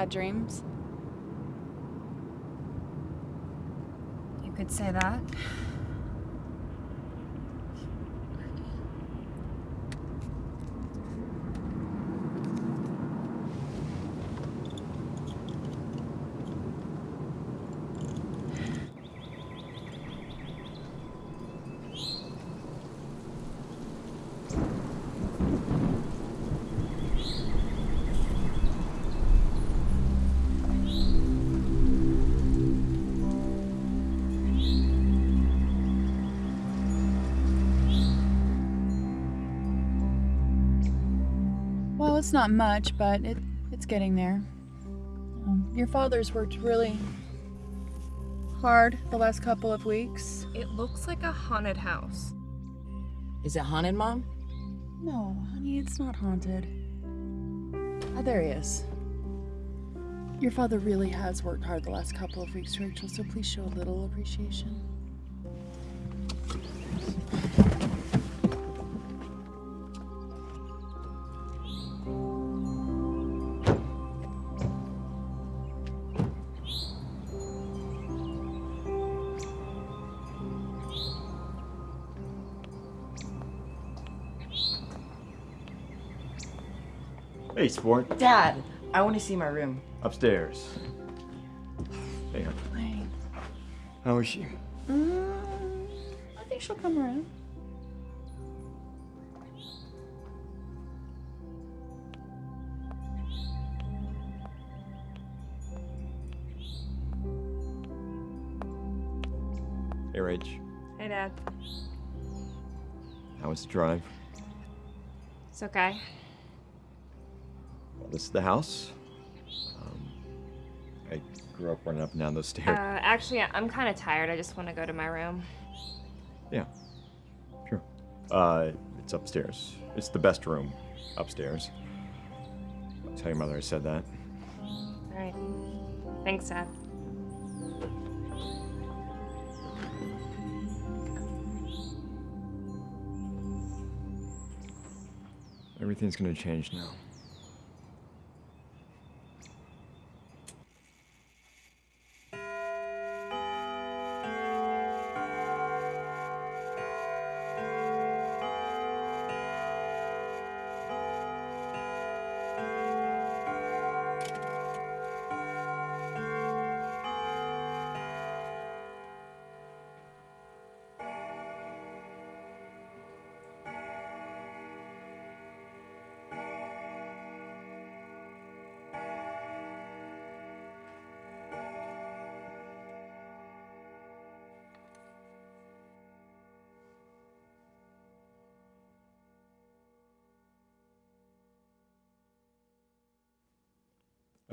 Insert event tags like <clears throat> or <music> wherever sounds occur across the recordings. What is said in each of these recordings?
Bad dreams? You could say that. It's not much, but it, it's getting there. Um, your father's worked really hard the last couple of weeks. It looks like a haunted house. Is it haunted, Mom? No, honey, it's not haunted. Ah, there he is. Your father really has worked hard the last couple of weeks, Rachel, so please show a little appreciation. Sport. Dad, I want to see my room. Upstairs. Hey, hon. Hey. how is she? Mm, I think she'll come around. Hey, Rach. Hey, Dad. How was the drive? It's okay. This is the house. Um, I grew up running up and down those Uh, stairs. actually, I'm kind of tired. I just want to go to my room. yeah, sure. Uh, it's upstairs. It's the best room upstairs. Tell your mother I said that. All right. Thanks, Dad. Everything's gonna change now.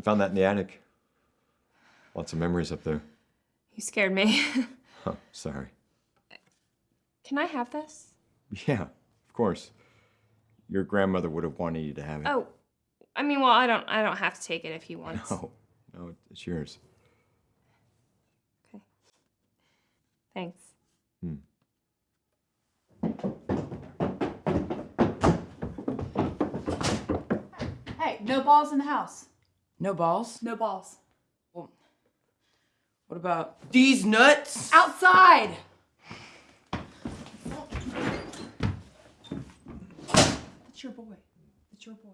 Found that in the attic. Lots of memories up there. You scared me. <laughs> Huh, sorry. Can I have this? Yeah, of course. Your grandmother would have wanted you to have it. Oh, I mean, well, I don't. I don't have to take it if he wants. No, no, it's yours. Okay. Thanks. Hmm. Hey, no balls in the house. No balls? No balls. Well, What about these nuts? Outside! It's your boy. It's your boy.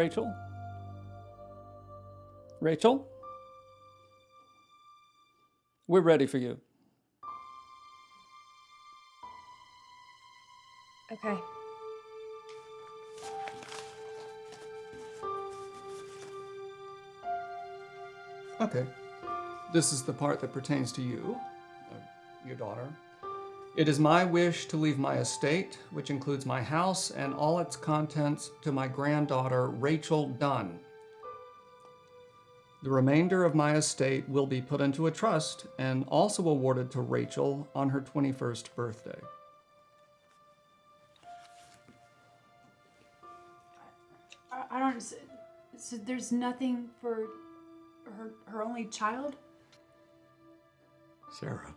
Rachel? Rachel? We're ready for you. Okay. Okay. This is the part that pertains to you, uh, your daughter. It is my wish to leave my estate, which includes my house and all its contents, to my granddaughter, Rachel Dunn. The remainder of my estate will be put into a trust and also awarded to Rachel on her 21st birthday. I, I don't. So, so there's nothing for her her only child. Sarah.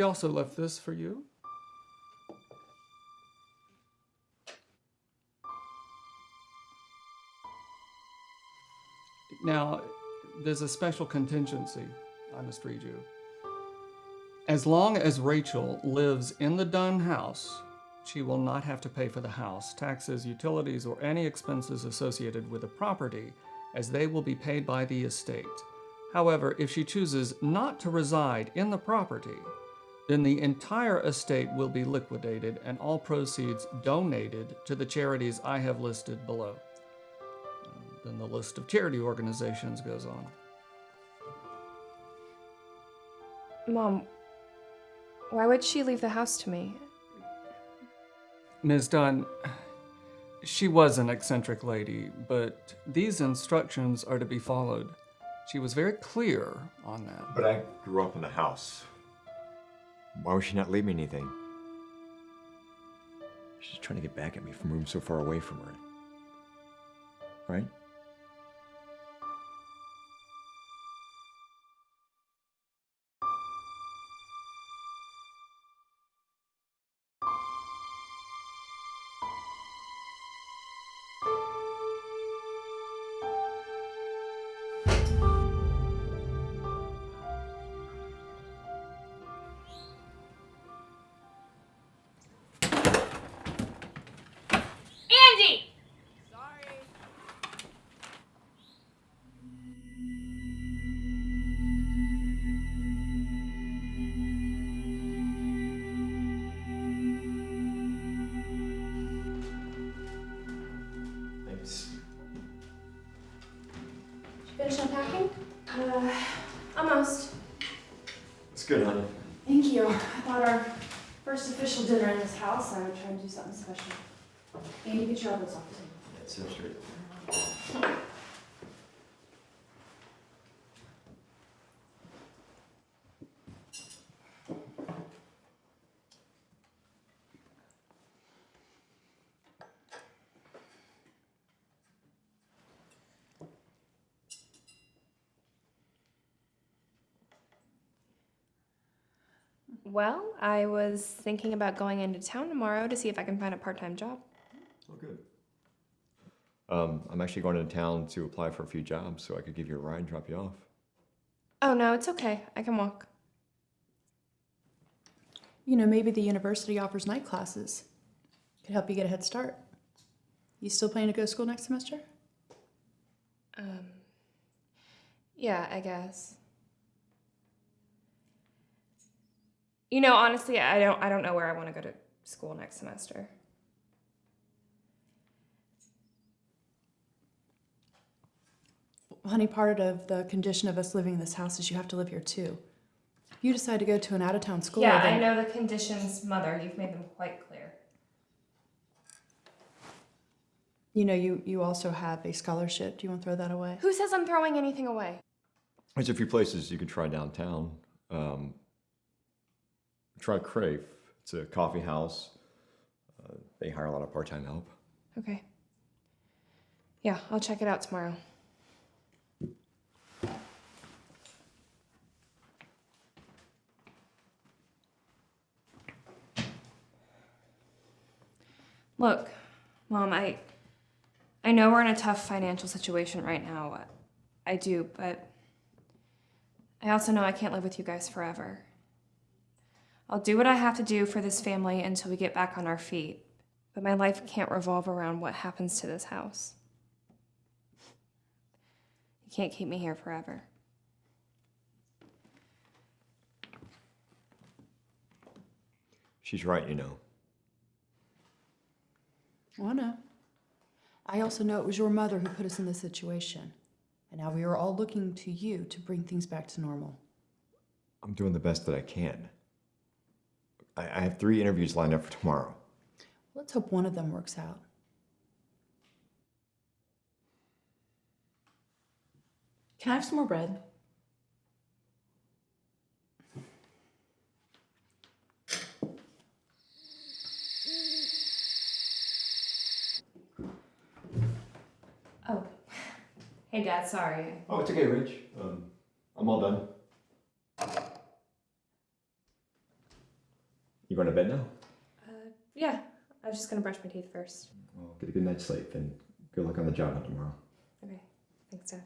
She also left this for you. Now, there's a special contingency I must read you. As long as Rachel lives in the Dunn house, she will not have to pay for the house, taxes, utilities, or any expenses associated with the property, as they will be paid by the estate. However, if she chooses not to reside in the property, then the entire estate will be liquidated and all proceeds donated to the charities I have listed below. Then the list of charity organizations goes on. Mom, why would she leave the house to me? Ms. Dunn, she was an eccentric lady, but these instructions are to be followed. She was very clear on that. But I grew up in the house. Why would she not leave me anything? She's trying to get back at me from room so far away from her. Right? Well, I was thinking about going into town tomorrow to see if I can find a part time job. Oh, good. Um, I'm actually going into town to apply for a few jobs so I could give you a ride and drop you off. Oh, no, it's okay. I can walk. You know, maybe the university offers night classes. Could help you get a head start. You still planning to go to school next semester? Um, yeah, I guess. You know, honestly, I don't I don't know where I want to go to school next semester. Honey, part of the condition of us living in this house is you have to live here too. If you decide to go to an out of town school, yeah, I know the conditions, mother. You've made them quite clear. you know you you also have a scholarship. Do you want to throw that away? Who says I'm throwing anything away? There's a few places you could try downtown. Um, try Crave. It's a coffee house. Uh, they hire a lot of part-time help. Okay. Yeah, I'll check it out tomorrow. Look, Mom, I I know we're in a tough financial situation right now. I do, but I also know I can't live with you guys forever. I'll do what I have to do for this family until we get back on our feet. But my life can't revolve around what happens to this house. You can't keep me here forever. She's right, you know. Oh, no. I also know it was your mother who put us in this situation. And now we are all looking to you to bring things back to normal. I'm doing the best that I can. I, I have three interviews lined up for tomorrow. Let's hope one of them works out. Can I have some more bread? Oh. Hey, Dad, sorry. Oh, it's okay, Rich. Um, I'm all done. You going to bed now? Uh, yeah, I was just gonna brush my teeth first. Well, get a good night's sleep and good luck on the job tomorrow. Okay, thanks, Dad.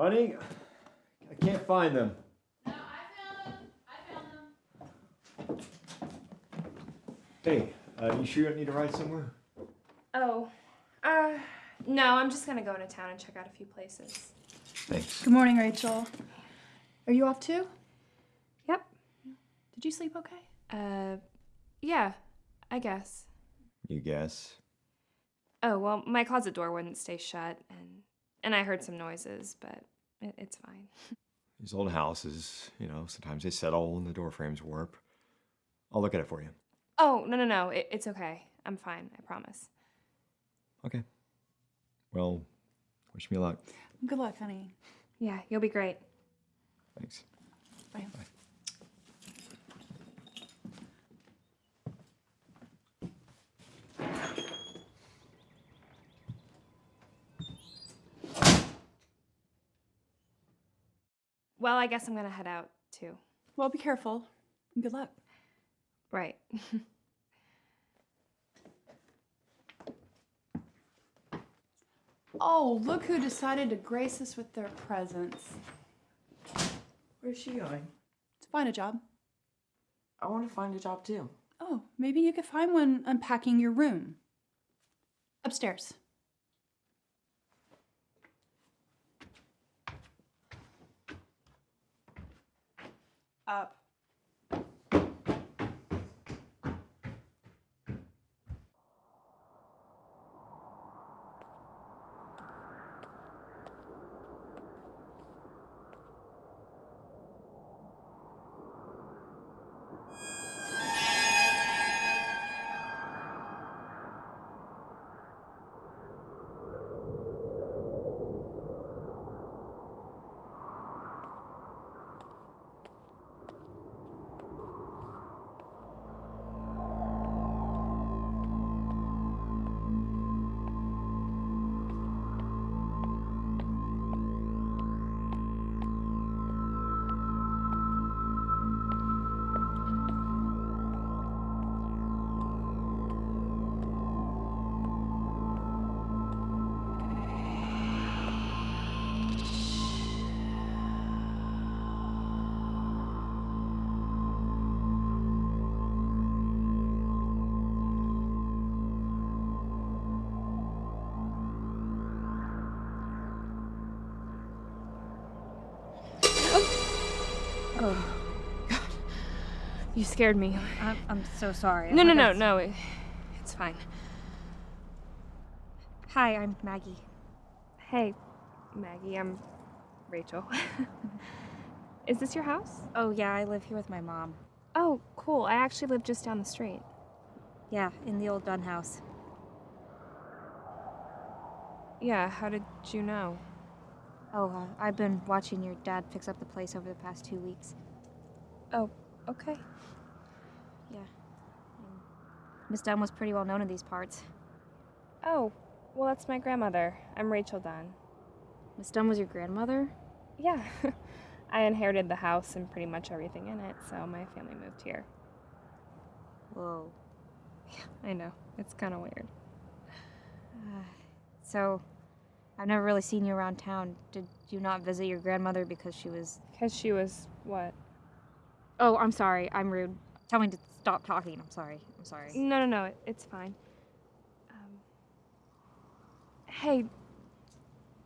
Honey, I can't find them. No, I found them. I found them. Hey, uh, you sure you don't need to ride somewhere? Oh, uh, no, I'm just gonna go into town and check out a few places. Thanks. Good morning, Rachel. Are you off too? Yep. Did you sleep okay? Uh, yeah, I guess. You guess. Oh, well, my closet door wouldn't stay shut, and and I heard some noises, but it, it's fine. These old houses, you know, sometimes they settle and the door frames warp. I'll look at it for you. Oh, no, no, no, it, it's okay. I'm fine, I promise. Okay. Well, wish me luck. Good luck, honey. Yeah, you'll be great. Thanks. Bye. Well, I guess I'm gonna head out too. Well, be careful. And good luck. Right. <laughs> Oh, look who decided to grace us with their presence. Where's she going? To find a job. I want to find a job too. Oh, maybe you could find one unpacking your room. Upstairs. Up. Scared me. I'm, I'm so sorry. No, no, no, no. It, it's fine. Hi, I'm Maggie. Hey, Maggie, I'm Rachel. <laughs> Is this your house? Oh, yeah, I live here with my mom. Oh, cool. I actually live just down the street. Yeah, in the old Dunn house. Yeah, how did you know? Oh, uh, I've been watching your dad fix up the place over the past two weeks. Oh, okay. Miss Dunn was pretty well known in these parts. Oh, well, that's my grandmother. I'm Rachel Dunn. Miss Dunn was your grandmother? Yeah. <laughs> I inherited the house and pretty much everything in it, so my family moved here. Whoa. Yeah, <laughs> I know. It's kind of weird. <sighs> So, I've never really seen you around town. Did you not visit your grandmother because she was. Because she was what? Oh, I'm sorry. I'm rude. Tell me to stop talking. I'm sorry. I'm sorry. No, no, no. It's fine. Um, hey,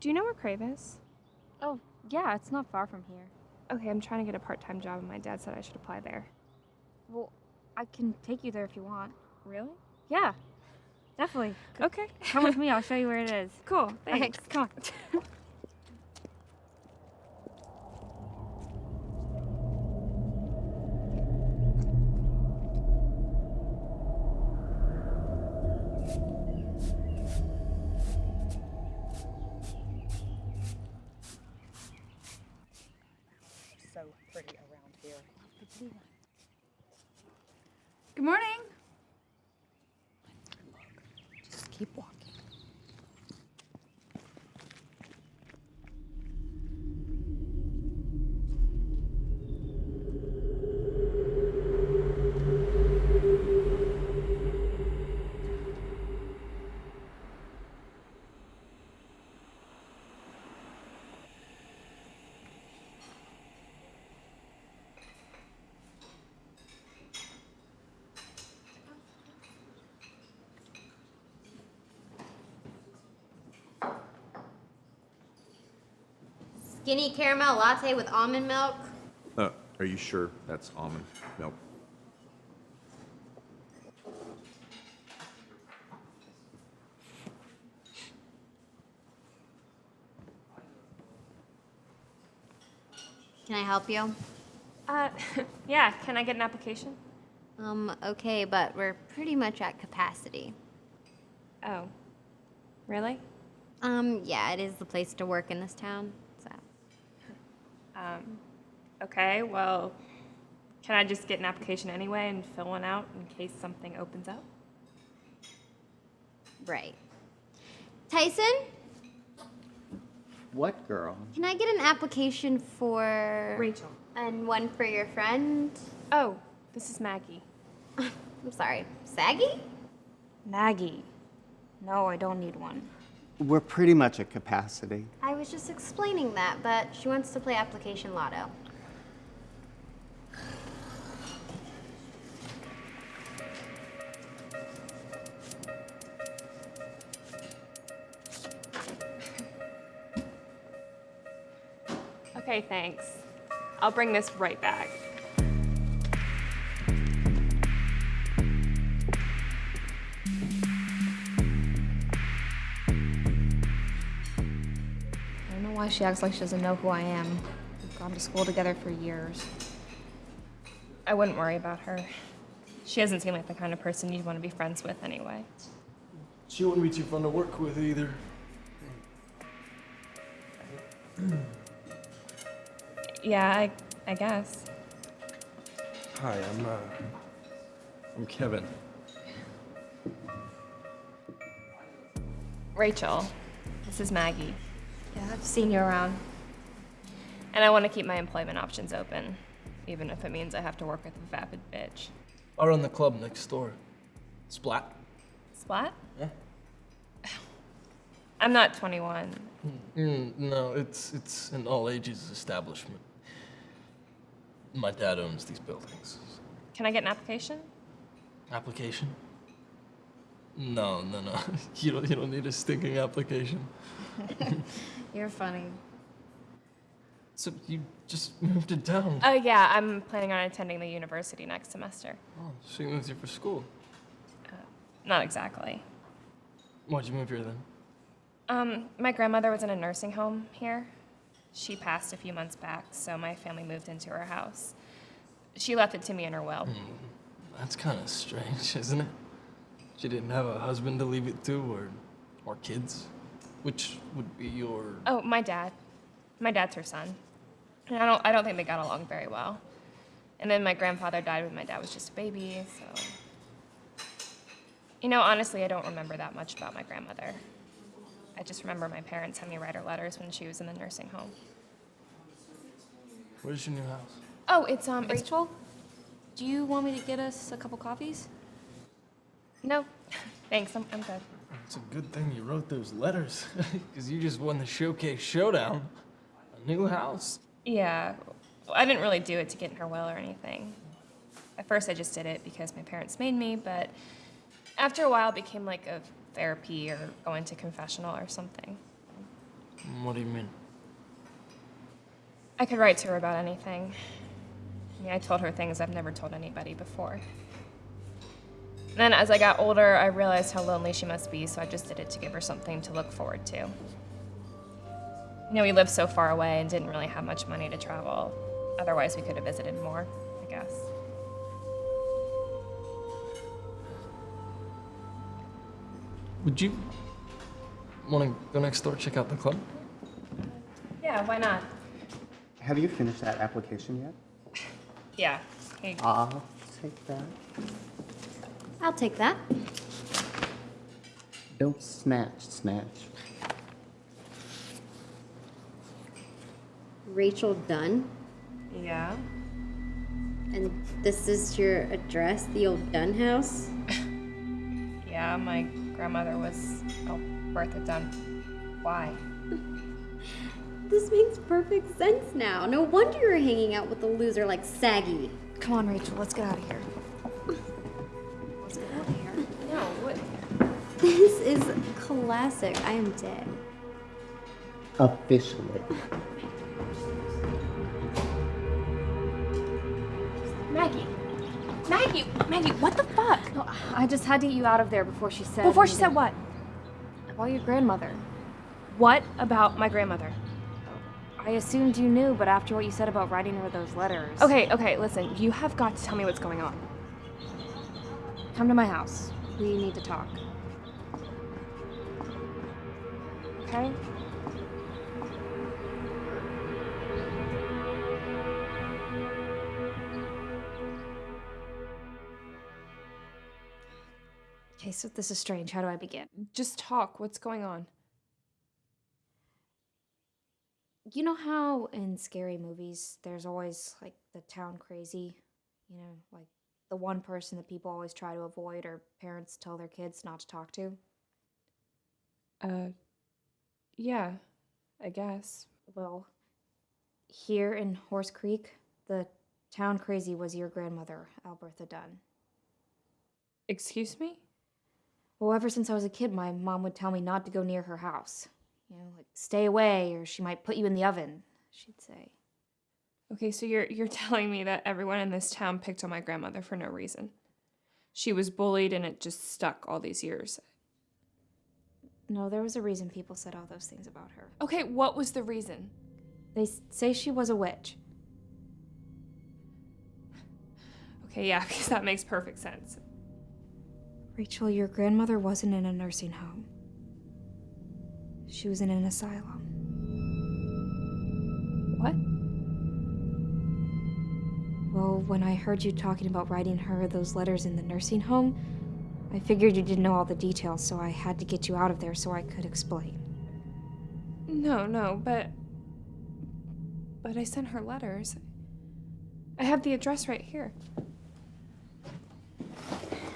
do you know where Crave is? Oh, yeah, it's not far from here. Okay, I'm trying to get a part time job, and my dad said I should apply there. Well, I can take you there if you want. Really? Yeah, definitely. Okay. Come with me. I'll <laughs> show you where it is. Cool. Okay, Thanks. come on. <laughs> so pretty around here. Good morning. Just keep walking. Skinny caramel latte with almond milk. Uh, are you sure that's almond milk? Can I help you? Uh, <laughs> yeah, can I get an application? Um, okay, but we're pretty much at capacity. Oh, really? Um, yeah, it is the place to work in this town, so. Um, okay, well, can I just get an application anyway and fill one out in case something opens up? Right. Tyson, What girl? can I get an application for. Rachel. And one for your friend? Oh, this is Maggie. <laughs> I'm sorry, Saggy? Maggie. No, I don't need one. We're pretty much at capacity. I was just explaining that, but she wants to play application lotto. Okay, thanks. I'll bring this right back. Why she acts like she doesn't know who I am. We've gone to school together for years. I wouldn't worry about her. She doesn't seem like the kind of person you'd want to be friends with anyway. She wouldn't be too fun to work with either. <clears throat> Yeah, I, I guess. Hi, I'm uh, I'm Kevin. Rachel, this is Maggie. I've seen you around. And I want to keep my employment options open, even if it means I have to work with a vapid bitch. I run the club next door. Splat. Splat? Yeah. I'm not 21. Mm, no, it's it's an all ages establishment. My dad owns these buildings. Can I get an application? Application? No, no, no. <laughs> You don't you don't need a stinking application. <laughs> You're funny. So you just <laughs> moved to town. Oh, yeah, I'm planning on attending the university next semester. Oh, so you moved here for school. Not exactly. Why'd you move here then? Um, my grandmother was in a nursing home here. She passed a few months back, so my family moved into her house. She left it to me in her will. That's kind of strange, isn't it? She didn't have a husband to leave it to, or or kids, which would be your. Oh, my dad. My dad's her son. And I don't I don't think they got along very well. And then my grandfather died when my dad was just a baby, so You know, honestly, I don't remember that much about my grandmother. I just remember my parents had me write her letters when she was in the nursing home. Where's your new house? Oh, it's um it's Rachel, do you want me to get us a couple coffees? No. Thanks, I'm I'm good. It's a good thing you wrote those letters, <laughs> because you just won the showcase showdown. A new house. Yeah. Well, I didn't really do it to get in her will or anything. At first, I just did it because my parents made me, but after a while, it became like a therapy or going to confessional or something. What do you mean? I could write to her about anything. I mean, I told her things I've never told anybody before. Then, as I got older, I realized how lonely she must be, so I just did it to give her something to look forward to. You know, we lived so far away and didn't really have much money to travel. Otherwise, we could have visited more, I guess. Would you want to go next door, check out the club? Yeah, why not? Have you finished that application yet? <laughs> Yeah. Hey, I'll take that. I'll take that. Don't snatch, snatch. Rachel Dunn. yeah. And this is your address, the old Dunn house? <laughs> Yeah, my grandmother was, oh, Bertha Dunn. Why? <laughs> This makes perfect sense now. No wonder you're hanging out with a loser like Saggy. Come on, Rachel, let's get out of here. This is classic. I am dead. Officially. Maggie. Maggie, Maggie, what the fuck? No, I just had to get you out of there before she said... Before she said what? About your grandmother. What about my grandmother? I assumed you knew, but after what you said about writing her those letters... Okay, okay, listen. You have got to tell me what's going on. Come to my house. We need to talk. Okay? Okay, so this is strange. How do I begin? Just talk. What's going on? You know how in scary movies there's always like the town crazy? You know, like the one person that people always try to avoid or parents tell their kids not to talk to? Uh, yeah, I guess. Well, here in Horse Creek, the town crazy was your grandmother, Albertha Dunn. Excuse me? Well, ever since I was a kid, my mom would tell me not to go near her house. You know, like stay away or she might put you in the oven, she'd say. Okay, so you're you're <laughs> telling me that everyone in this town picked on my grandmother for no reason. She was bullied and it just stuck all these years. No, there was a reason people said all those things about her. Okay, what was the reason? They say she was a witch. Okay, yeah, <laughs> because that makes perfect sense. Rachel, your grandmother wasn't in a nursing home. She was in an asylum. What? Well, when I heard you talking about writing her those letters in the nursing home, I figured you didn't know all the details, so I had to get you out of there so I could explain. No, no, but but I sent her letters. I have the address right here.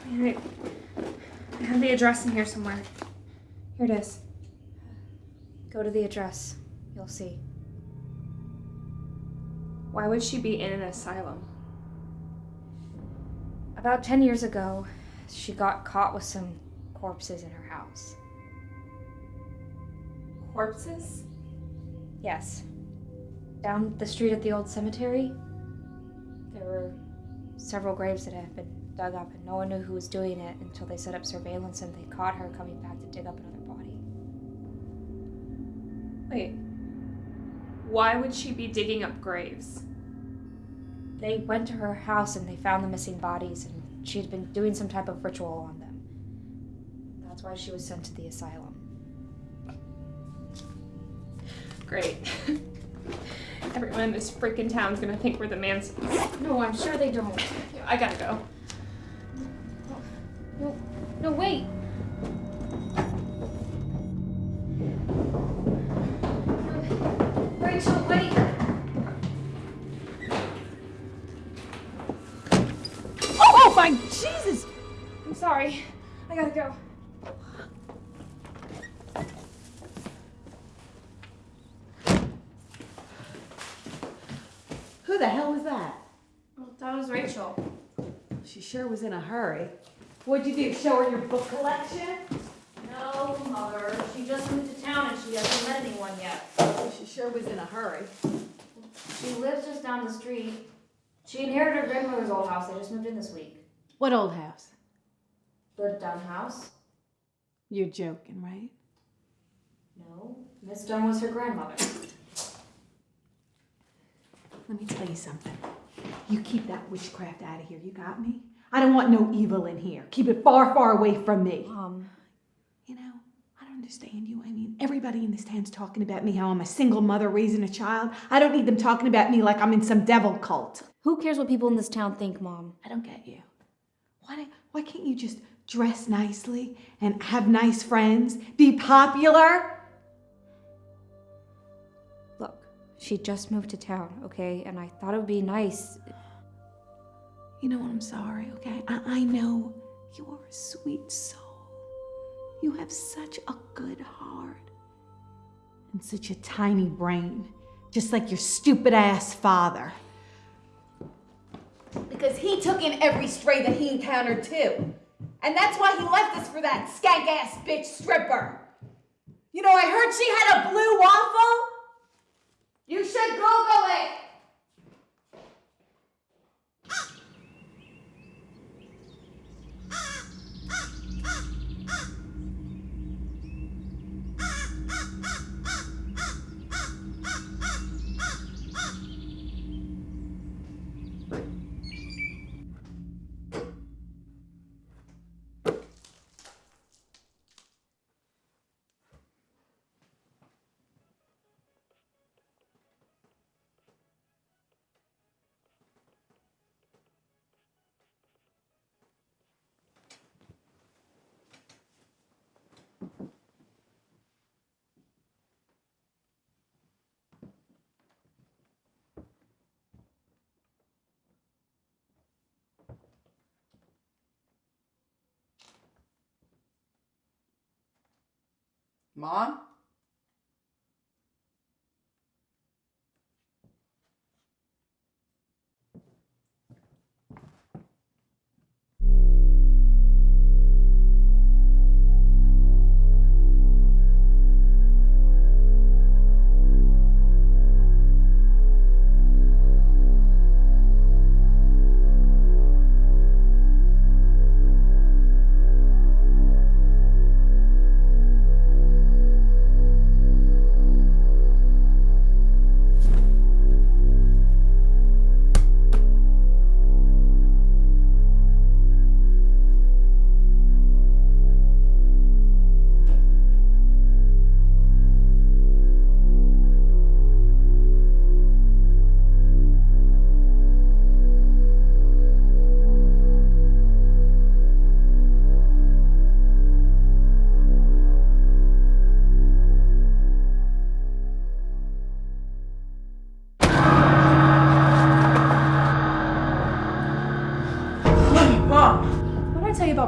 I have the address in here somewhere. Here it is. Go to the address. You'll see. Why would she be in an asylum? About 10 years ago, she got caught with some corpses in her house. Corpses? Yes. Down the street at the old cemetery, there were several graves that had been dug up, and no one knew who was doing it until they set up surveillance and they caught her coming back to dig up another body. Wait. Why would she be digging up graves? They went to her house and they found the missing bodies, and she had been doing some type of ritual on them. That's why she was sent to the asylum. Great. <laughs> Everyone in this freaking town's gonna think we're the man's. No, I'm sure they don't. I gotta go. No, no, wait. Gotta go. Who the hell was that? Well, that was Rachel. She sure was in a hurry. What'd you do? Show her your book collection? No, Mother. She just moved to town and she hasn't met anyone yet. She sure was in a hurry. She lives just down the street. She inherited her grandmother's old house. They just moved in this week. What old house? The Dunn house? You're joking, right? No. Miss Dunn was her grandmother. Let me tell you something. You keep that witchcraft out of here, you got me? I don't want no evil in here. Keep it far, far away from me. Mom. You know, I don't understand you. I mean, everybody in this town's talking about me, how I'm a single mother raising a child. I don't need them talking about me like I'm in some devil cult. Who cares what people in this town think, Mom? I don't get you. Why, why can't you just dress nicely and have nice friends? Be popular? Look, she just moved to town, okay? And I thought it would be nice. You know, what? I'm sorry, okay? I, I know you are a sweet soul. You have such a good heart and such a tiny brain, just like your stupid ass father. Because he took in every stray that he encountered too. And that's why he left us for that skank ass bitch stripper. You know, I heard she had a blue waffle. You should Google it. Ah! ah, ah, ah. Mom!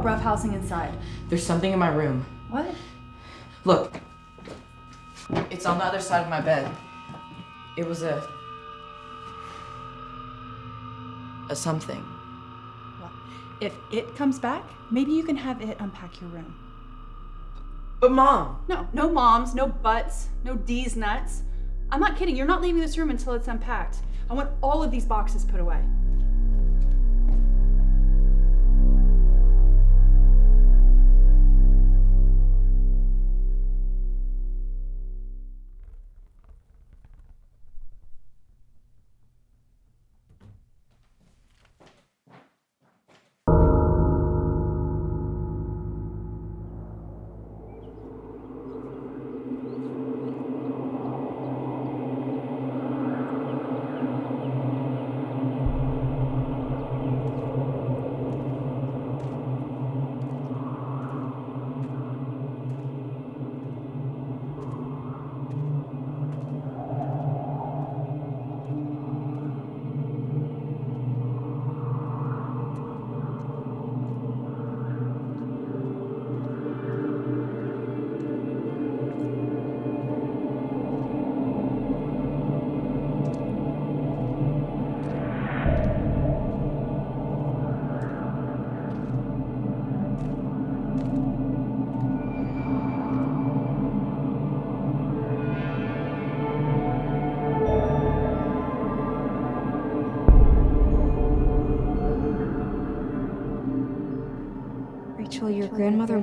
About rough housing inside? There's something in my room. What? Look. It's on the other side of my bed. It was a. a something. If it comes back, maybe you can have it unpack your room. But mom! No, no moms, no buts, no D's nuts. I'm not kidding. You're not leaving this room until it's unpacked. I want all of these boxes put away.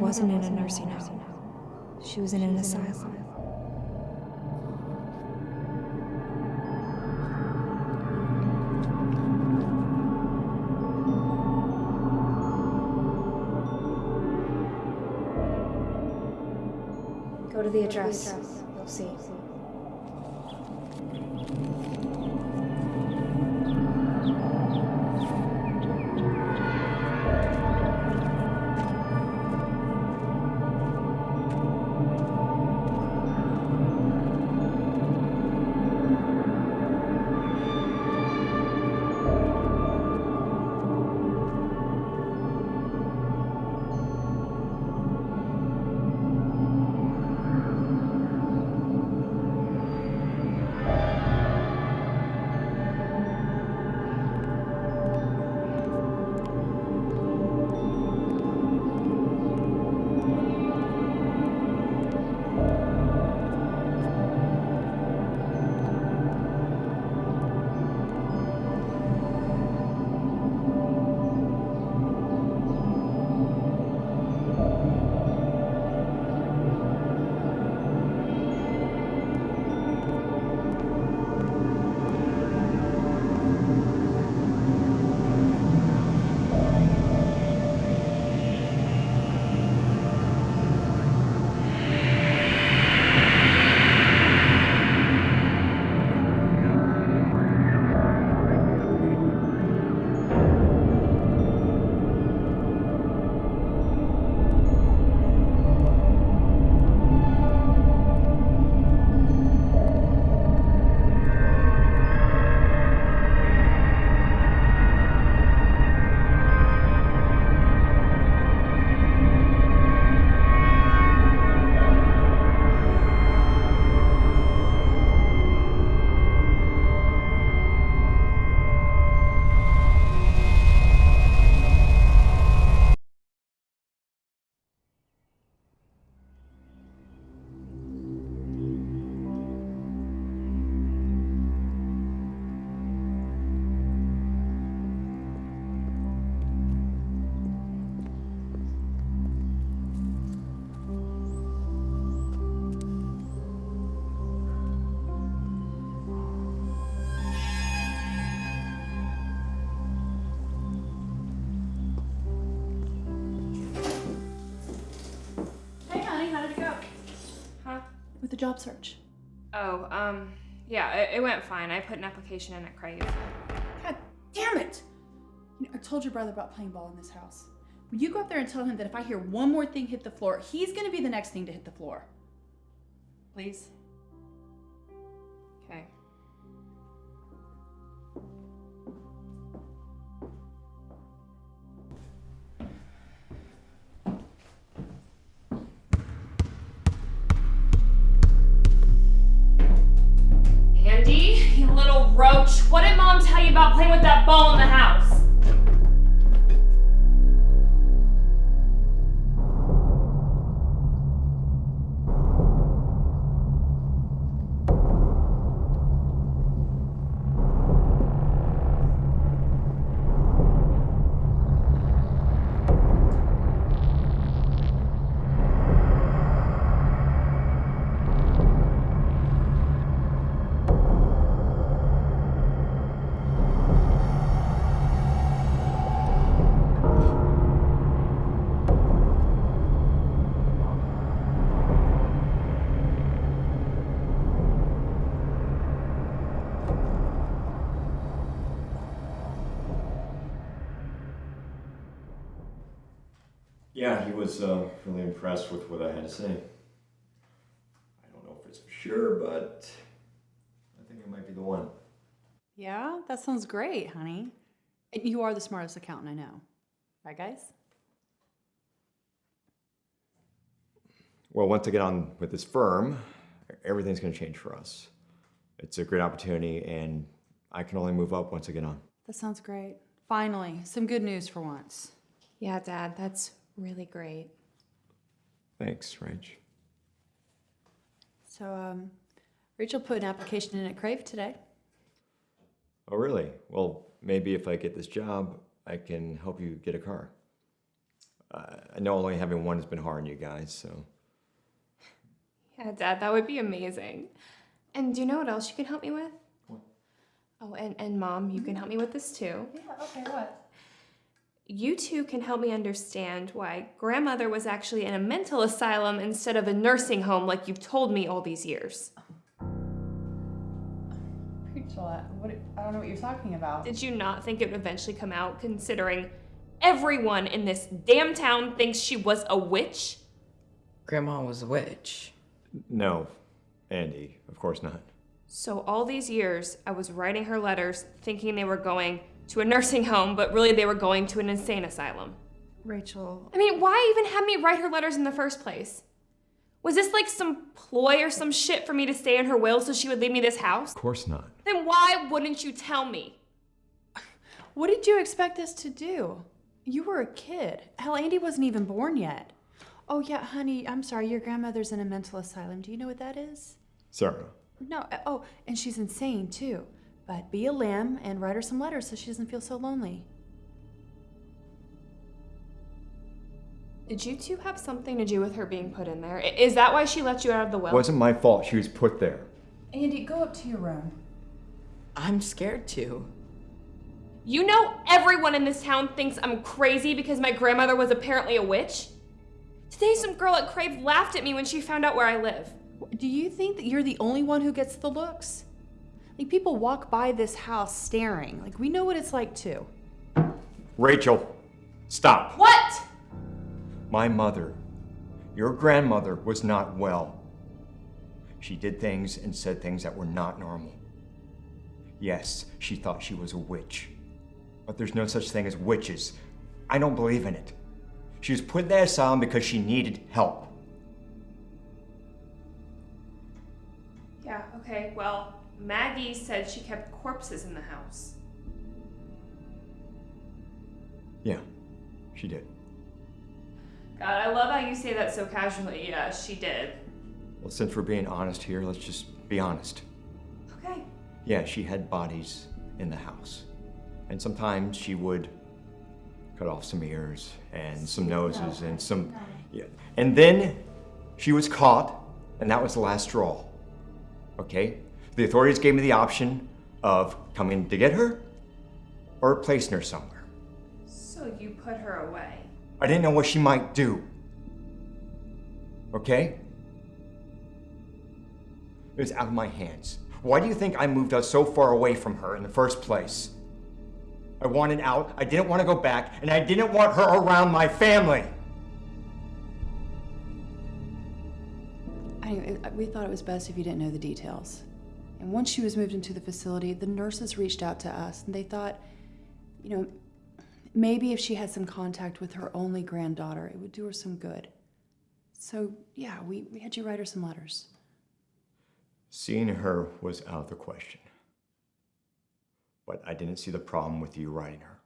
Wasn't in a nursing home. She was in an asylum. Go to the address. The job search? Oh, um, yeah, it, it went fine. I put an application in at Crave. God damn it! You know, I told your brother about playing ball in this house. Will you go up there and tell him that if I hear one more thing hit the floor, he's gonna be the next thing to hit the floor? Please? Little roach, what did mom tell you about playing with that ball in the house? Was uh, really impressed with what I had to say. I don't know if it's for sure, but I think it might be the one. Yeah, that sounds great, honey. And you are the smartest accountant I know. Right, guys? Well, once I get on with this firm, everything's going to change for us. It's a great opportunity, and I can only move up once I get on. That sounds great. Finally, some good news for once. Yeah, Dad, that's really great. Thanks, Rach. So, um, Rachel put an application in at Crave today. Oh, really? Well, maybe if I get this job, I can help you get a car. Uh, I know only having one has been hard on you guys, so. Yeah, Dad, that would be amazing. And do you know what else you can help me with? What? Oh, and, and Mom, you can help me with this too. Yeah, okay, what? You two can help me understand why grandmother was actually in a mental asylum instead of a nursing home like you've told me all these years. Rachel, I- what, I don't know what you're talking about. Did you not think it would eventually come out considering everyone in this damn town thinks she was a witch? Grandma was a witch. No, Andy, of course not. So all these years, I was writing her letters thinking they were going to a nursing home, but really they were going to an insane asylum. Rachel, I mean, why even have me write her letters in the first place? Was this like some ploy or some shit for me to stay in her will so she would leave me this house? Of course not. Then why wouldn't you tell me? <laughs> what did you expect us to do? You were a kid. Hell, Andy wasn't even born yet. Oh, yeah, honey, I'm sorry, your grandmother's in a mental asylum. Do you know what that is? Sarah. No, uh, oh, and she's insane too. But be a lamb and write her some letters so she doesn't feel so lonely. Did you two have something to do with her being put in there? Is that why she let you out of the well? It wasn't my fault she was put there. Andy, go up to your room. I'm scared to. You know everyone in this town thinks I'm crazy because my grandmother was apparently a witch? Today some girl at Crave laughed at me when she found out where I live. Do you think that you're the only one who gets the looks? Like, people walk by this house staring. Like, we know what it's like too. Rachel, stop. What? My mother, your grandmother, was not well. She did things and said things that were not normal. Yes, she thought she was a witch. But there's no such thing as witches. I don't believe in it. She was put in that asylum because she needed help. Yeah, okay, well, Maggie said she kept corpses in the house. Yeah, she did. God, I love how you say that so casually. Yeah, she did. Well, since we're being honest here, let's just be honest. Okay. Yeah, she had bodies in the house. And sometimes she would cut off some ears and some noses and some. Yeah. And then she was caught, and that was the last straw. Okay? The authorities gave me the option of coming to get her or placing her somewhere. So you put her away. I didn't know what she might do. Okay? It was out of my hands. Why do you think I moved us so far away from her in the first place? I wanted out, I didn't want to go back, and I didn't want her around my family. Anyway, we thought it was best if you didn't know the details. And once she was moved into the facility, the nurses reached out to us and they thought, you know, maybe if she had some contact with her only granddaughter, it would do her some good. So, yeah, we, we had you write her some letters. Seeing her was out of the question. But I didn't see the problem with you writing her.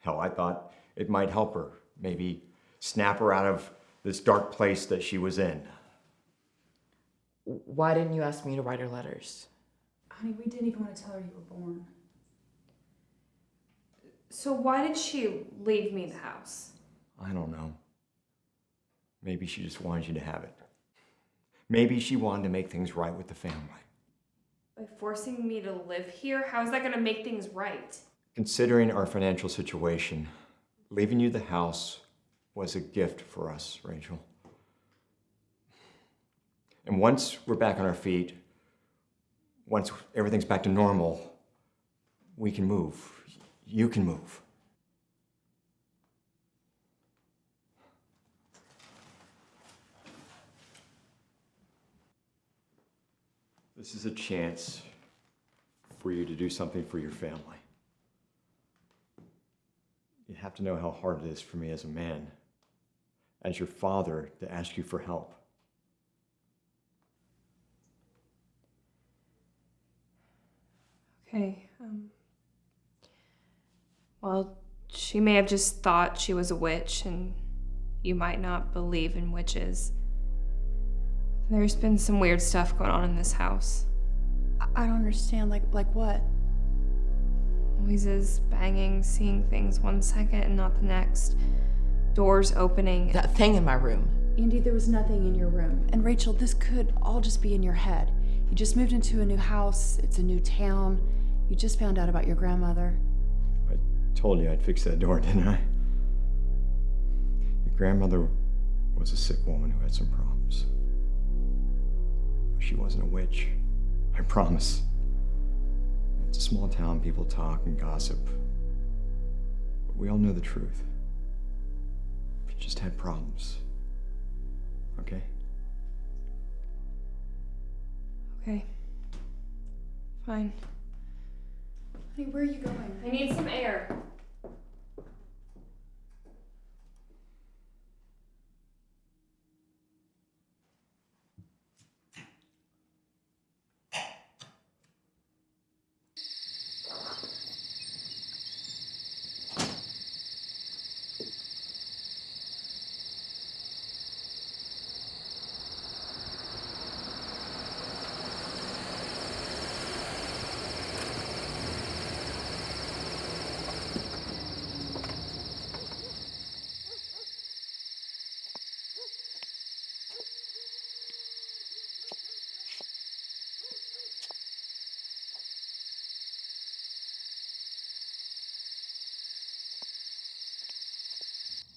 Hell, I thought it might help her, maybe snap her out of this dark place that she was in. Why didn't you ask me to write her letters? Honey, we didn't even want to tell her you were born. So why did she leave me the house? I don't know. Maybe she just wanted you to have it. Maybe she wanted to make things right with the family. By forcing me to live here, how is that gonna make things right? Considering our financial situation, leaving you the house was a gift for us, Rachel. And once we're back on our feet, once everything's back to normal, we can move. You can move. This is a chance for you to do something for your family. You have to know how hard it is for me as a man, as your father, to ask you for help. Okay, um. Well, she may have just thought she was a witch, and you might not believe in witches. There's been some weird stuff going on in this house. I, I don't understand. Like, like what? Noises, banging, seeing things one second and not the next. Doors opening. That thing in my room. Andy, there was nothing in your room. And Rachel, this could all just be in your head. You just moved into a new house, it's a new town. You just found out about your grandmother. I told you I'd fix that door, <laughs> didn't I? Your grandmother was a sick woman who had some problems. She wasn't a witch. I promise. It's a small town, people talk and gossip. But we all know the truth. She just had problems. Okay? Okay. Fine. Hey, where are you going? I need some air.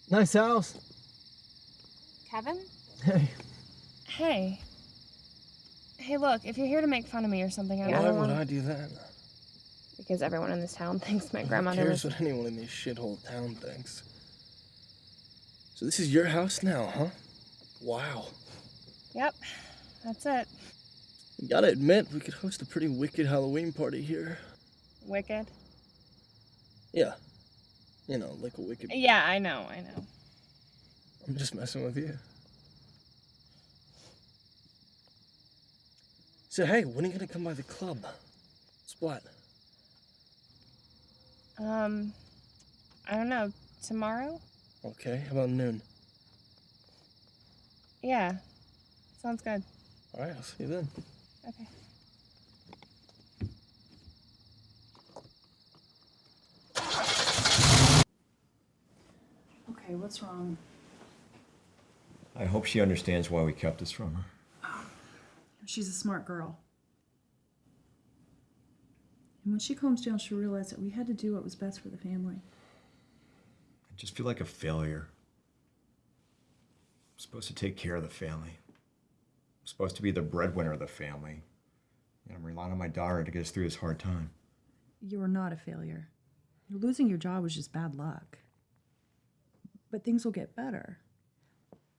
Nice house. Kevin? Hey, Hey. Hey, look, if you're here to make fun of me or something, I why don't would want I do that? Because everyone in this town <laughs> thinks my Who grandmother cares was. what anyone in this shithole town thinks? So this is your house now, huh? Wow. Yep, that's it. You gotta admit, we could host a pretty wicked Halloween party here. Wicked. Yeah. You know, like a wicked. Yeah, I know, I know. I'm just messing with you. So hey, when are you gonna come by the club? Splat. Um, I don't know. Tomorrow? Okay, how about noon? Yeah, sounds good. Alright, I'll see you then. Okay. Okay, what's wrong? I hope she understands why we kept this from her. She's a smart girl. And when she calms down, she'll realize that we had to do what was best for the family. I just feel like a failure. I'm supposed to take care of the family. I'm supposed to be the breadwinner of the family. And I'm relying on my daughter to get us through this hard time. You are not a failure. Losing your job was just bad luck. But things will get better.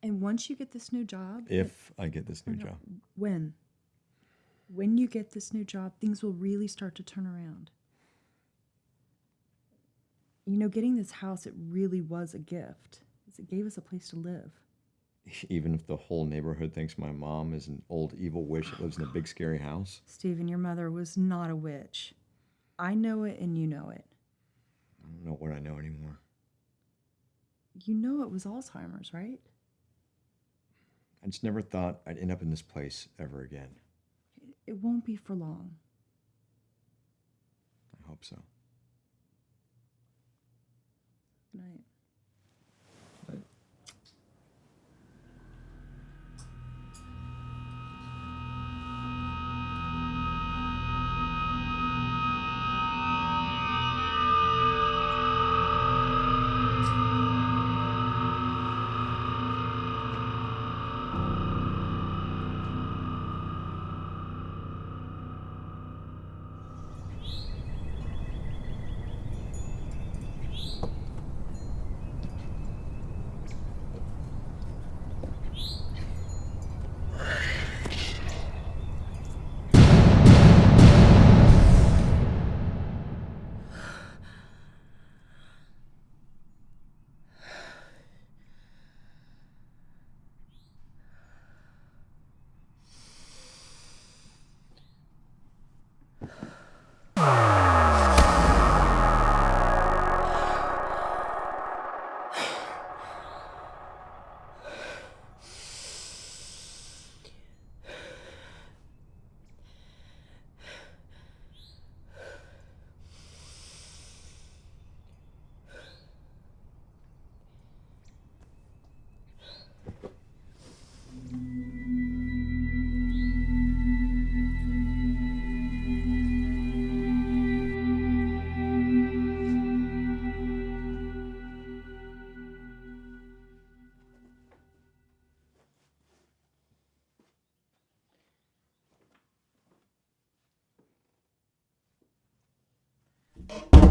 And once you get this new job, If I get this new job. when? When you get this new job, things will really start to turn around. You know, getting this house, it really was a gift. It gave us a place to live. <laughs> Even if the whole neighborhood thinks my mom is an old evil witch that lives in a big scary house. Stephen, your mother was not a witch. I know it and you know it. I don't know what I know anymore. You know it was Alzheimer's, right? I just never thought I'd end up in this place ever again. It won't be for long. I hope so. Good night. you.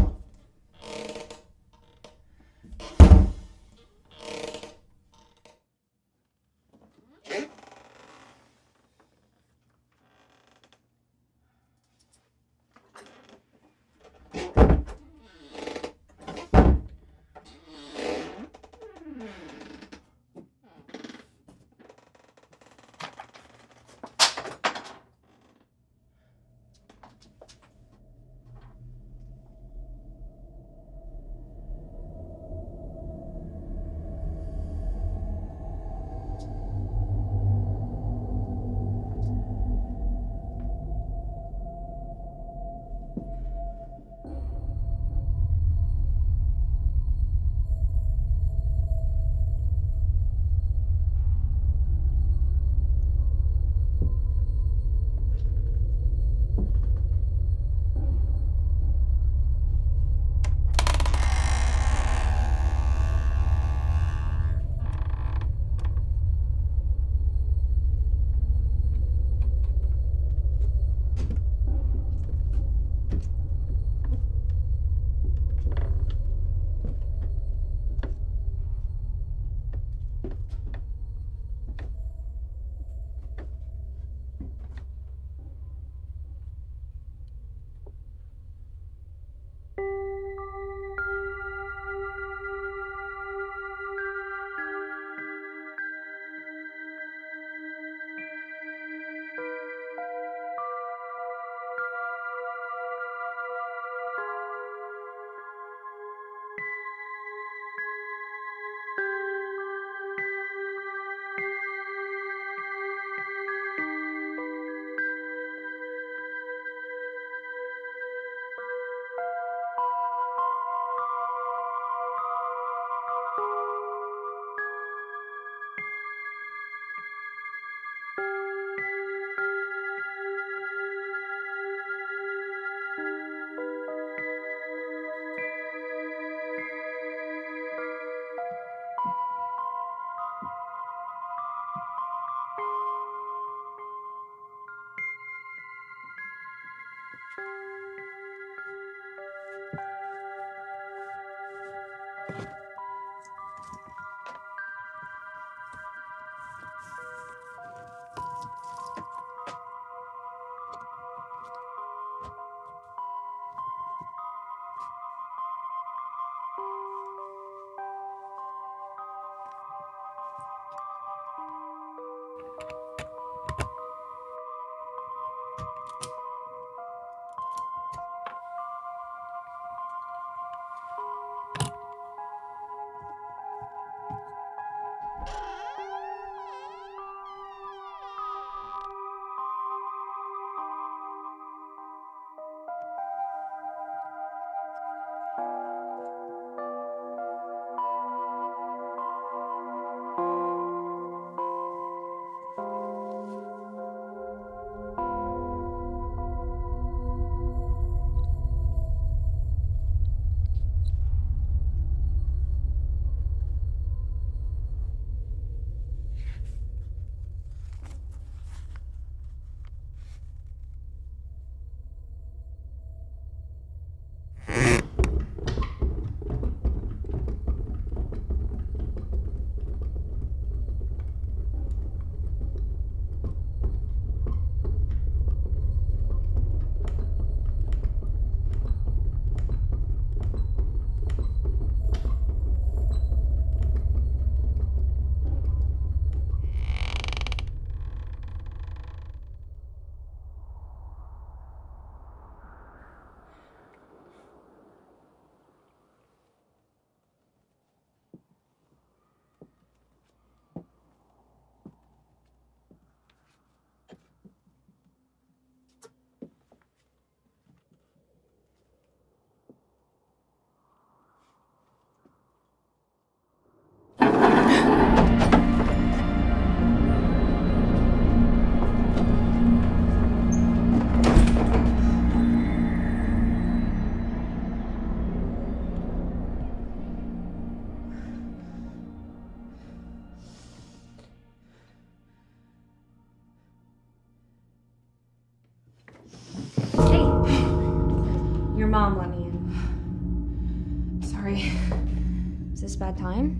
Bad time?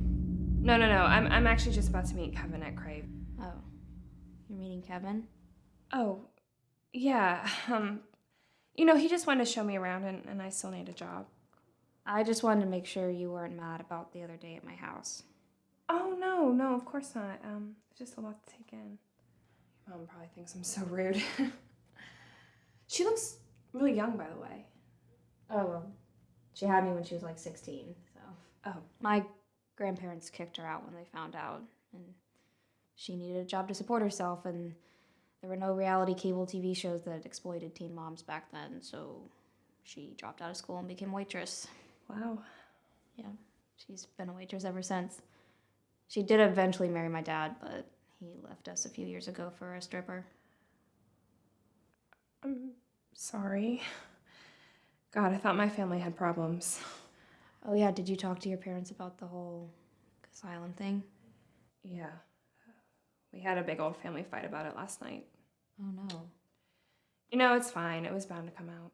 No, no, no. I'm, I'm actually just about to meet Kevin at Crave. Oh. You're meeting Kevin? Oh, yeah. Um, you know, he just wanted to show me around, and, and I still need a job. I just wanted to make sure you weren't mad about the other day at my house. Oh no, no, of course not. Um, it's just a lot to take in. Your mom probably thinks I'm so rude. <laughs> she looks really young, by the way. Oh, well. She had me when she was like 16, so. Oh. My grandparents kicked her out when they found out, and she needed a job to support herself, and there were no reality cable TV shows that exploited teen moms back then, so she dropped out of school and became a waitress. Wow. Yeah, she's been a waitress ever since. She did eventually marry my dad, but he left us a few years ago for a stripper. I'm sorry. God, I thought my family had problems. Oh, yeah, did you talk to your parents about the whole asylum thing? Yeah. We had a big old family fight about it last night. Oh, no. You know, it's fine. It was bound to come out.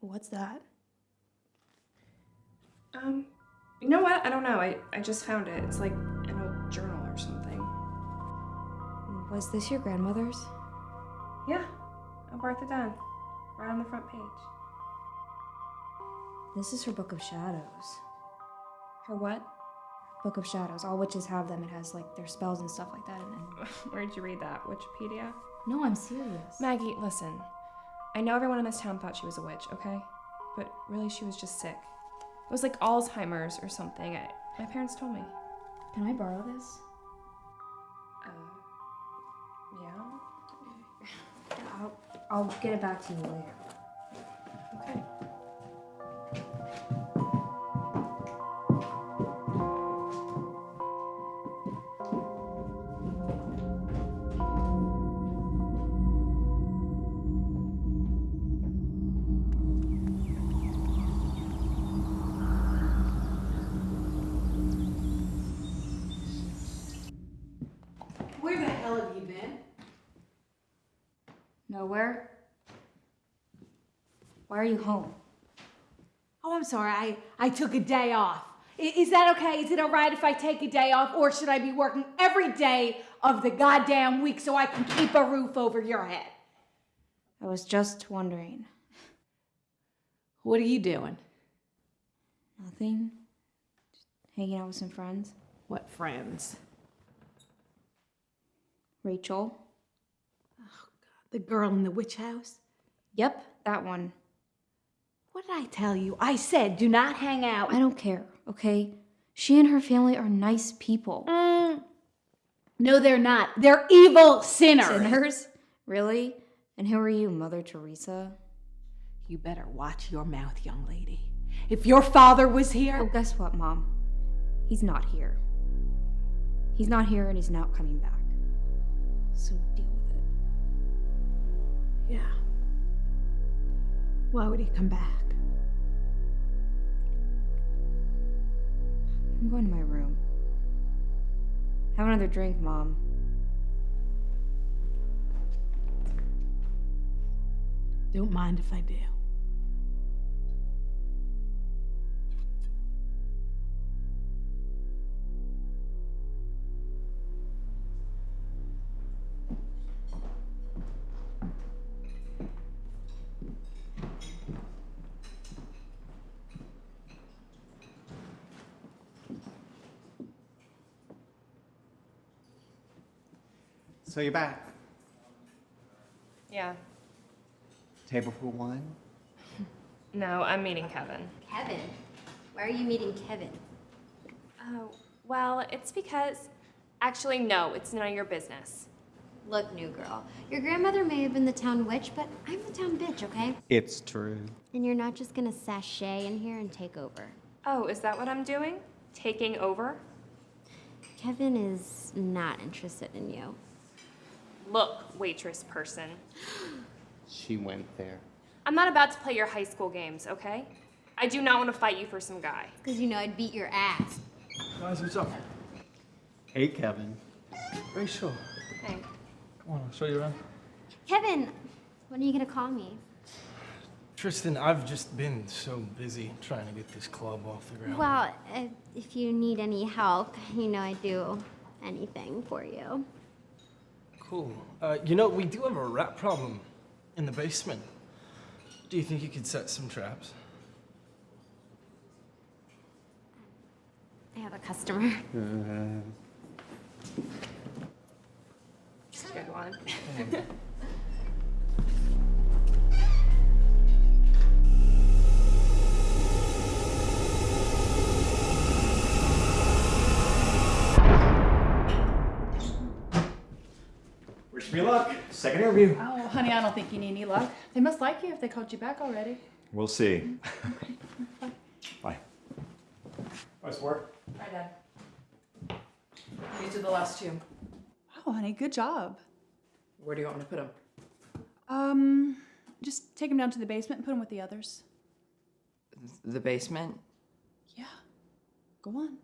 What's that? Um, you know what? I don't know. I, I just found it. It's like an old journal or something. Was this your grandmother's? Yeah, marked it. Right on the front page. This is her Book of Shadows. Her what? Book of Shadows. All witches have them. It has like their spells and stuff like that in it. <laughs> Where'd you read that? Wikipedia? No, I'm serious. Maggie, listen. I know everyone in this town thought she was a witch, okay? But really, she was just sick. It was like Alzheimer's or something. I, my parents told me. Can I borrow this? Uh, yeah? Yeah, <laughs> I'll, I'll get it back to you later. Nowhere? Why are you home? Oh, I'm sorry. I, I took a day off. I- Is that okay? Is it all right if I take a day off, or should I be working every day of the goddamn week so I can keep a roof over your head? I was just wondering. What are you doing? Nothing? Just hanging out with some friends. What friends? Rachel? The girl in the witch house? Yep, that one. What did I tell you? I said do not hang out. I don't care, okay? She and her family are nice people. Mm. No, they're not. They're evil sinners. Sinners? Really? And who are you, Mother Teresa? You better watch your mouth, young lady. If your father was Oh, here, guess what, Mom? He's not here. He's not here and he's not coming back. So deal with it. Yeah. Why would he come back? I'm going to my room. Have another drink, Mom. Don't mind if I do. So you're back. Yeah. Table for one? <laughs> No, I'm meeting Kevin. Kevin? Why are you meeting Kevin? Oh, well, it's because. Actually, no, it's none of your business. Look, new girl, your grandmother may have been the town witch, but I'm the town bitch, okay? It's true. And you're not just gonna sashay in here and take over. Oh, is that what I'm doing? Taking over? Kevin is not interested in you. Look, waitress person. She went there. I'm not about to play your high school games, okay? I do not want to fight you for some guy. Because you know I'd beat your ass. Guys, what's up? Hey, Kevin. Rachel. Hey. Come on, I'll show you around. Kevin, when are you gonna call me? Tristan, I've just been so busy trying to get this club off the ground. Well, if, if you need any help, you know I'd do anything for you. Cool. Uh, you know, we do have a rat problem in the basement. Do you think you could set some traps? I have a customer. Good one. <laughs> me luck. Second interview. Oh, honey, I don't think you need any luck. They must like you if they called you back already. We'll see. <laughs> Bye. Bye, sport. Hi, Dad. These are the last two. Oh, honey, good job. Where do you want me to put them? Um, just take them down to the basement and put them with the others. The basement? Yeah. Go on.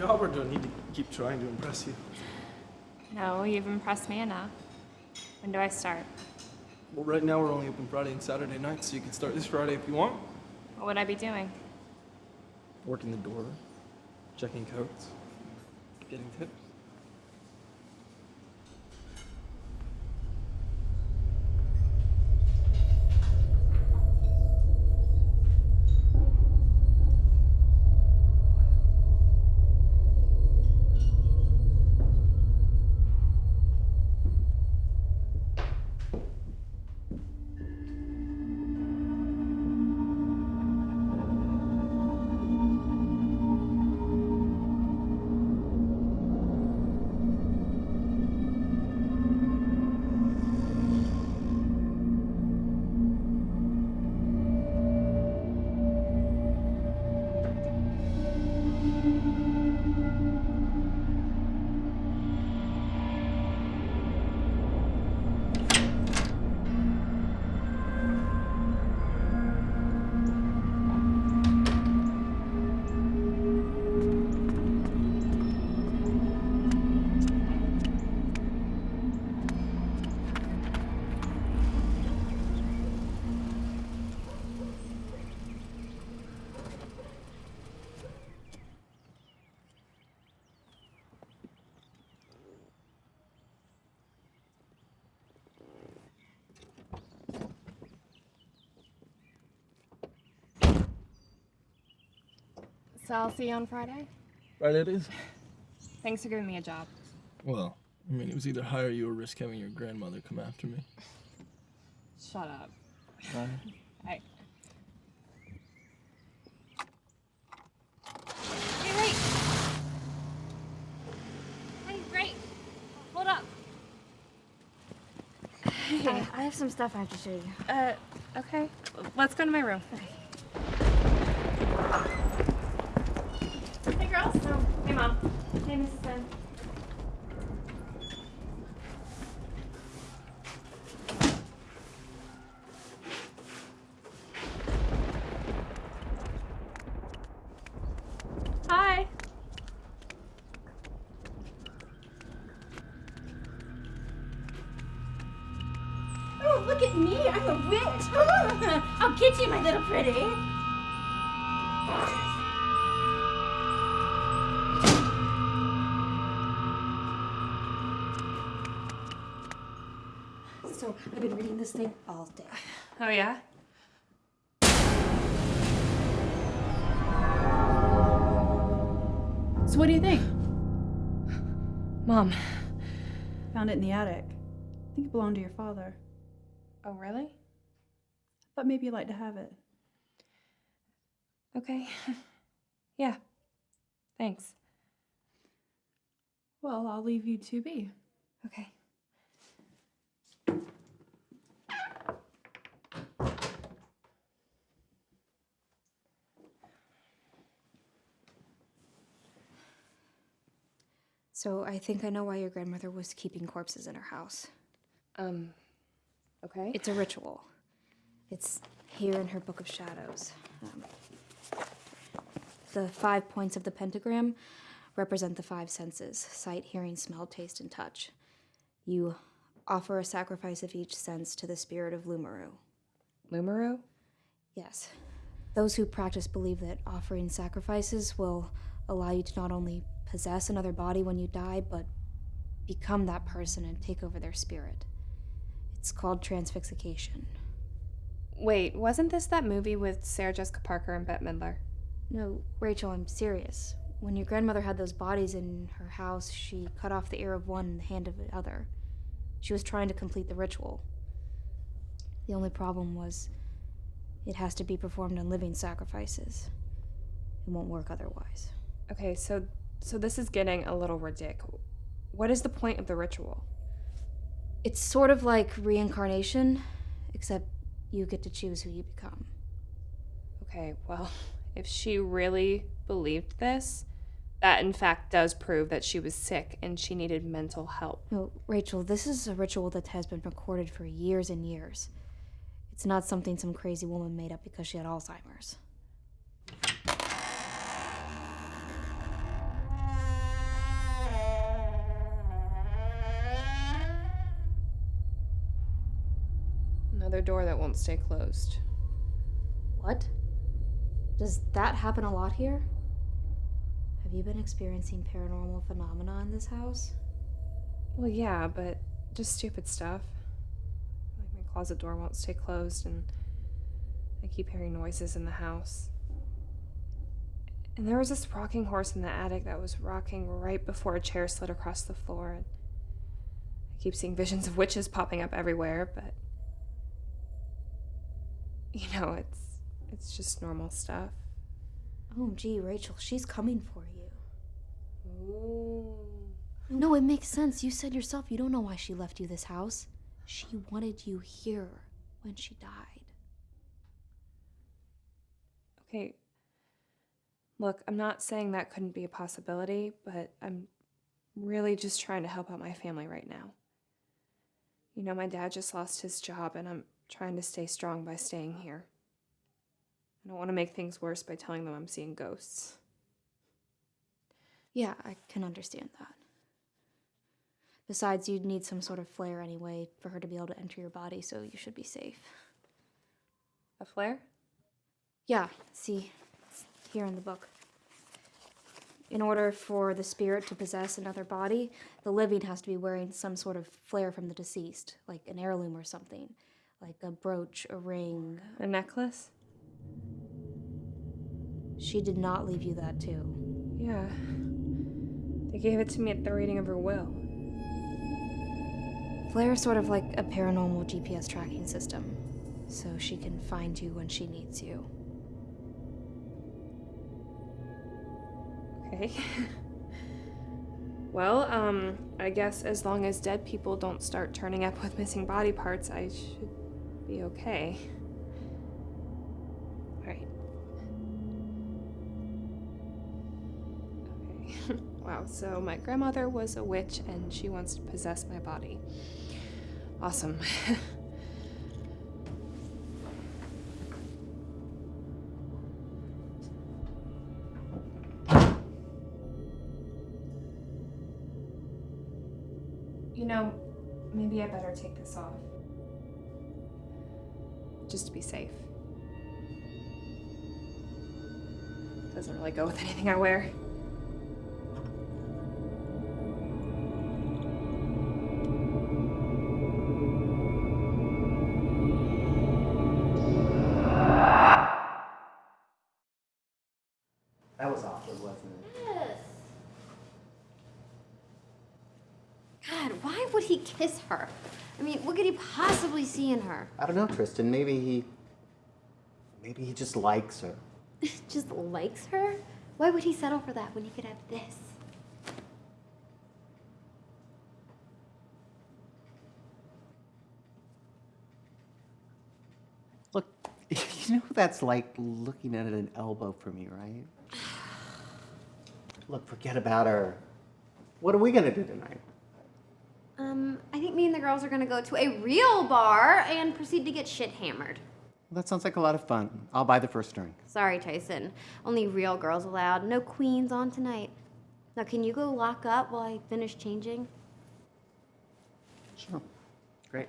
Job or do I need to keep trying to impress you? No, you've impressed me enough. When do I start? Well, right now we're only open Friday and Saturday nights, so you can start this Friday if you want. What would I be doing? Working the door, checking coats, getting tips. So I'll see you on Friday. Right, it is. Thanks for giving me a job. Well, I mean, it was either hire you or risk having your grandmother come after me. Shut up. Right. <laughs> I. Hey, wait! Hey, Ray! Hold up. <sighs> I, I have some stuff I have to show you. Uh, okay. Let's go to my room. Hey, girls. Hey, Mom. Hey, Mrs. Ben. This thing all day. Oh, yeah? So what do you think? Mom. Found it in the attic. I think it belonged to your father. Oh, really? Thought maybe you'd like to have it. Okay. <laughs> yeah. Thanks. Well, I'll leave you to be. Okay. So, I think I know why your grandmother was keeping corpses in her house. Um, okay. It's a ritual. It's here in her Book of Shadows. Um, the five points of the pentagram represent the five senses sight, hearing, smell, taste, and touch. You offer a sacrifice of each sense to the spirit of Lumaru. Lumaru? Yes. Those who practice believe that offering sacrifices will allow you to not only possess another body when you die, but become that person and take over their spirit. It's called transfixication. Wait, wasn't this that movie with Sarah Jessica Parker and Bette Midler? No, Rachel, I'm serious. When your grandmother had those bodies in her house, she cut off the ear of one and the hand of the other. She was trying to complete the ritual. The only problem was it has to be performed on living sacrifices. It won't work otherwise. Okay, so so this is getting a little ridiculous. What is the point of the ritual? It's sort of like reincarnation, except you get to choose who you become. Okay, well, if she really believed this, that in fact does prove that she was sick and she needed mental help. No, Rachel, this is a ritual that has been recorded for years and years. It's not something some crazy woman made up because she had Alzheimer's. Another door that won't stay closed. What? Does that happen a lot here? Have you been experiencing paranormal phenomena in this house? Well, yeah, but just stupid stuff. Like my closet door won't stay closed, and I keep hearing noises in the house. And there was this rocking horse in the attic that was rocking right before a chair slid across the floor. And I keep seeing visions of witches popping up everywhere, but you know, it's it's just normal stuff. Oh, gee, Rachel, she's coming for you. Ooh. No, it makes sense. You said yourself you don't know why she left you this house. She wanted you here when she died. Okay. Look, I'm not saying that couldn't be a possibility, but I'm really just trying to help out my family right now. You know, my dad just lost his job, and I'm trying to stay strong by staying here. I don't want to make things worse by telling them I'm seeing ghosts. Yeah, I can understand that. Besides, you'd need some sort of flare anyway for her to be able to enter your body, so you should be safe. A flare? Yeah, see, it's here in the book. In order for the spirit to possess another body, the living has to be wearing some sort of flare from the deceased, like an heirloom or something, like a brooch, a ring. A necklace? She did not leave you that too. Yeah. They gave it to me at the reading of her will. Flair's sort of like a paranormal GPS tracking system, so she can find you when she needs you. Okay. <laughs> well, um, I guess as long as dead people don't start turning up with missing body parts, I should be okay. Alright. Okay. <laughs> wow, so my grandmother was a witch and she wants to possess my body. Awesome. <laughs> Just to be safe. Doesn't really go with anything I wear. Possibly see in her? I don't know, Tristan. Maybe he. Maybe he just likes her. <laughs> Just likes her? Why would he settle for that when he could have this? Look, <laughs> you know that's like looking at an elbow for me, right? <sighs> Look, forget about her. What are we gonna do tonight? Um, I think me and the girls are gonna go to a real bar and proceed to get shit hammered. Well, that sounds like a lot of fun. I'll buy the first drink. Sorry, Tyson. Only real girls allowed. No queens on tonight. Now, can you go lock up while I finish changing? Sure. Great.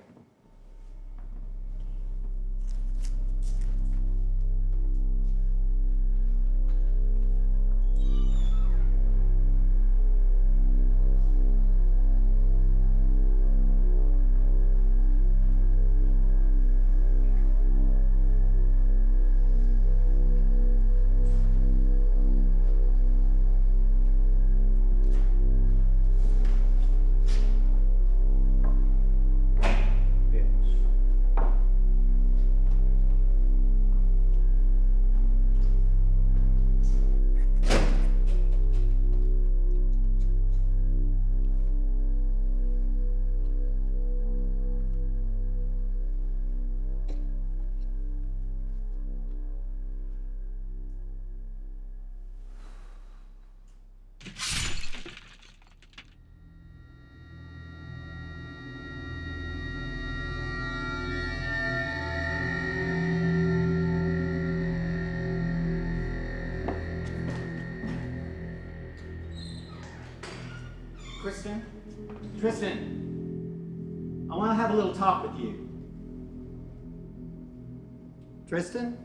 Tristan?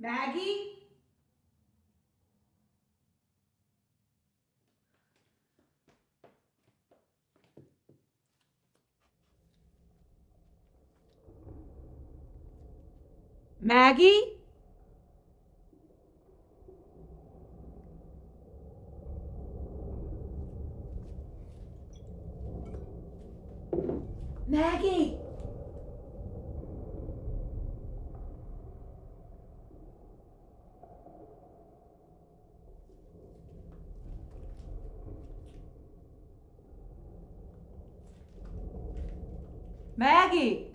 Maggie? Maggie? Maggie! Maggie!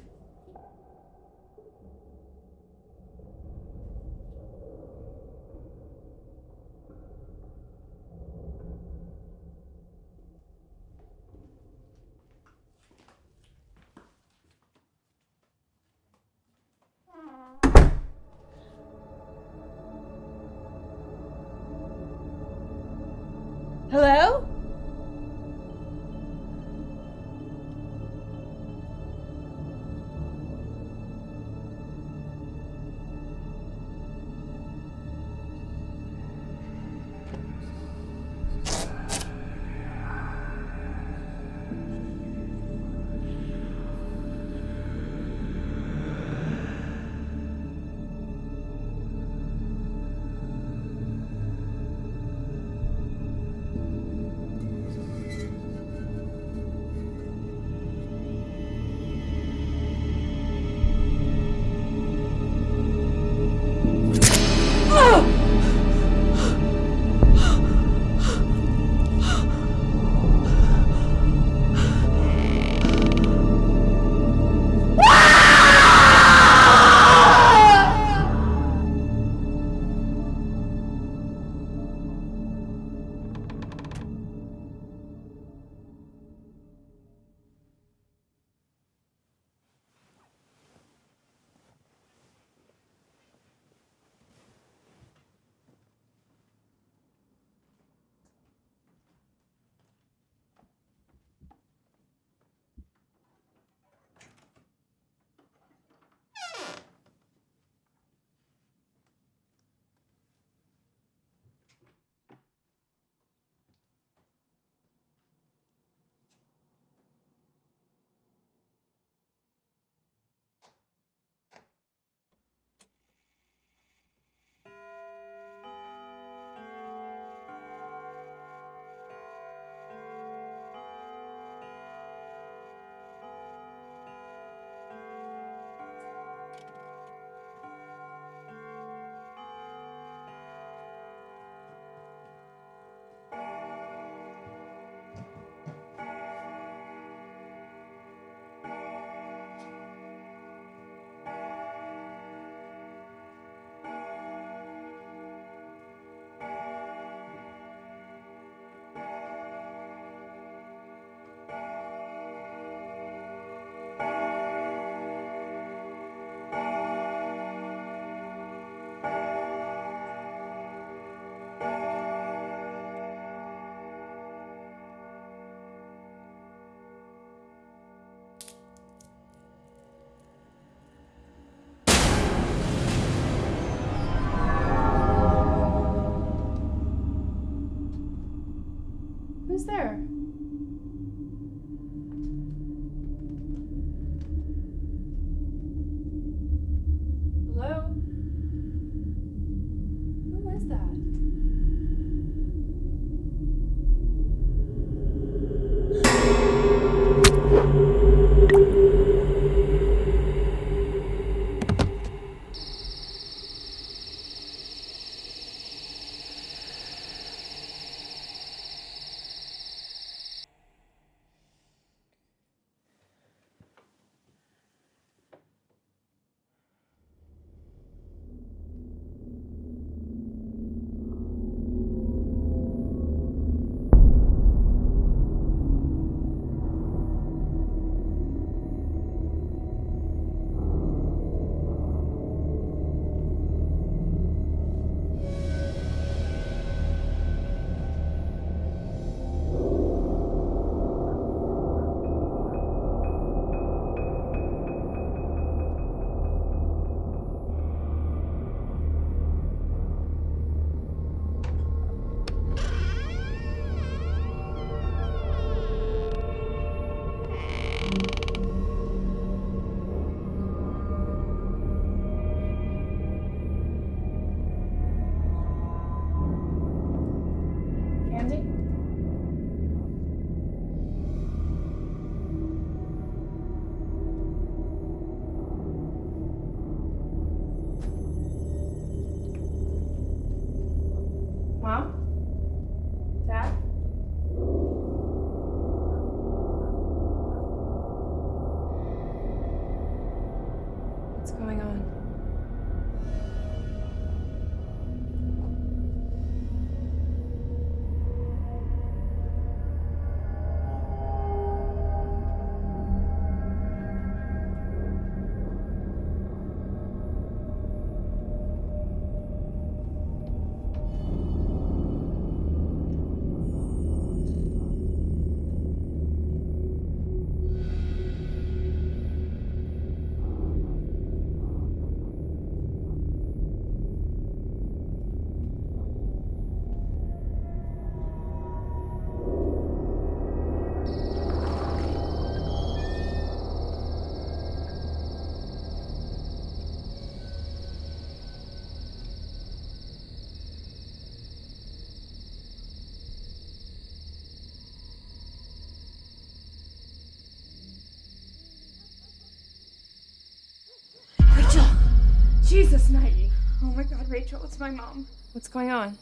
Maggie! Oh my god, Rachel, it's my mom. What's going on?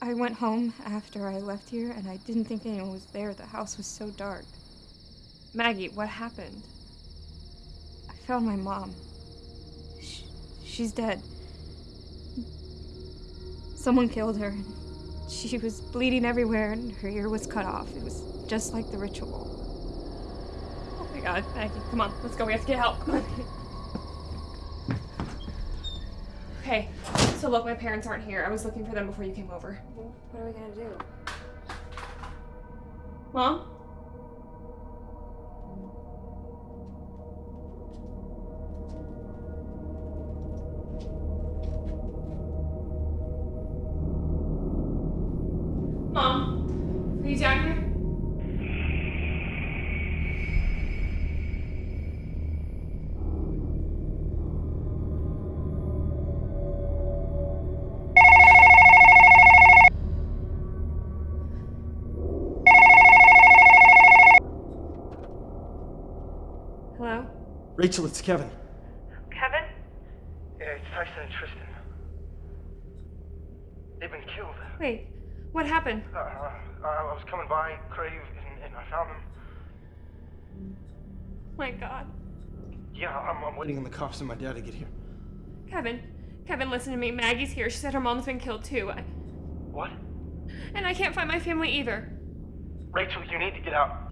I went home after I left here and I didn't think anyone was there. The house was so dark. Maggie, what happened? I found my mom. Sh she's dead. Someone killed her. and She was bleeding everywhere and her ear was cut off. It was just like the ritual. Oh my god, Maggie, come on, let's go. We have to get help. Come <laughs> on. Okay, so look, my parents aren't here. I was looking for them before you came over. What are we gonna do? Mom? Mom? Rachel, it's Kevin. Kevin? Yeah, it's Tyson and Tristan. They've been killed. Wait, what happened? Uh, uh, I was coming by Crave and, and I found them. My god. Yeah, I'm, I'm waiting on the cops and my dad to get here. Kevin, Kevin, listen to me. Maggie's here. She said her mom's been killed too. I, What? and I can't find my family either. Rachel, you need to get out.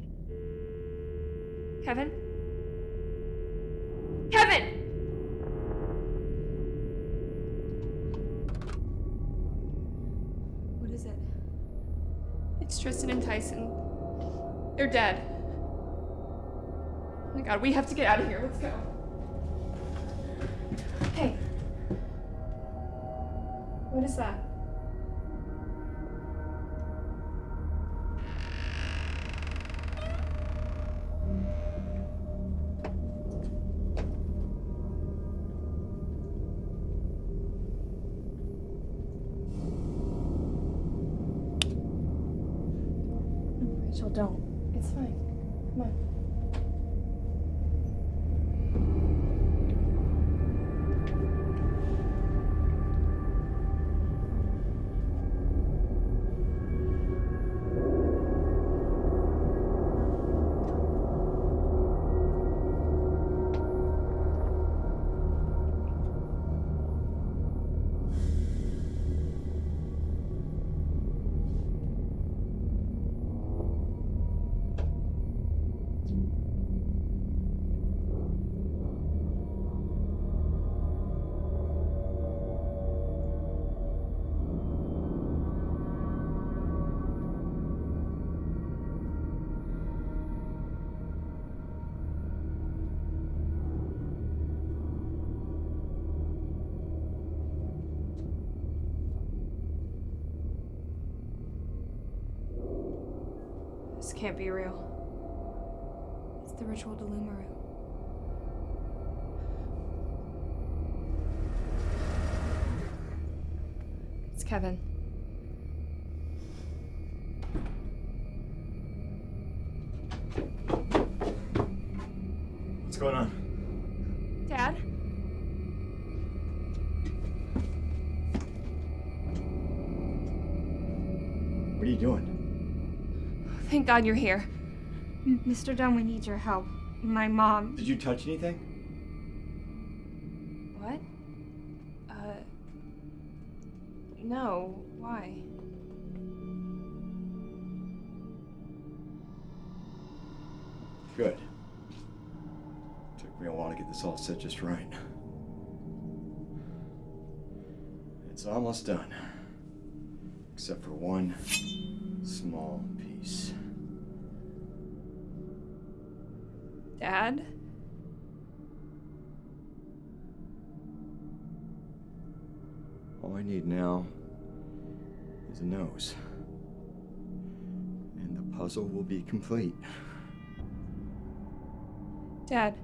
Kevin? Kevin! Tristan and Tyson. They're dead. Oh my god, we have to get out of here. Let's go. Hey. What is that? Be real. It's the ritual to Lumaru. It's Kevin. What's going on? Thank God you're here. M- Mr. Dunn, we need your help. My mom. Did you touch anything? What? Uh. No. Why? Good. Took me a while to get this all set just right. It's almost done. Except for one small piece. Dad? All I need now is a nose. And the puzzle will be complete. Dad.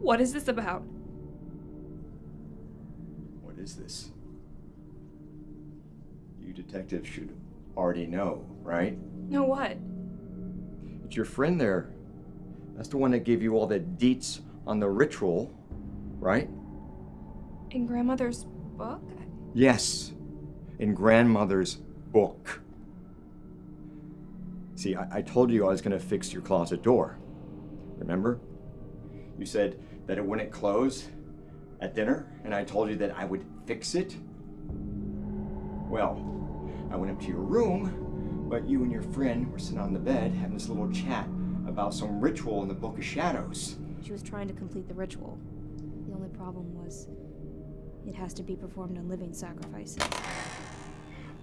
What is this about? What is this? You detectives should already know, right? Know what? It's your friend there. That's the one that gave you all the deets on the ritual, right? In grandmother's book? Yes, in grandmother's book. See, I, I told you I was going to fix your closet door. Remember? You said that it wouldn't close at dinner, and I told you that I would fix it. Well, I went up to your room, but you and your friend were sitting on the bed having this little chat about some ritual in the Book of Shadows. She was trying to complete the ritual. The only problem was it has to be performed on living sacrifices.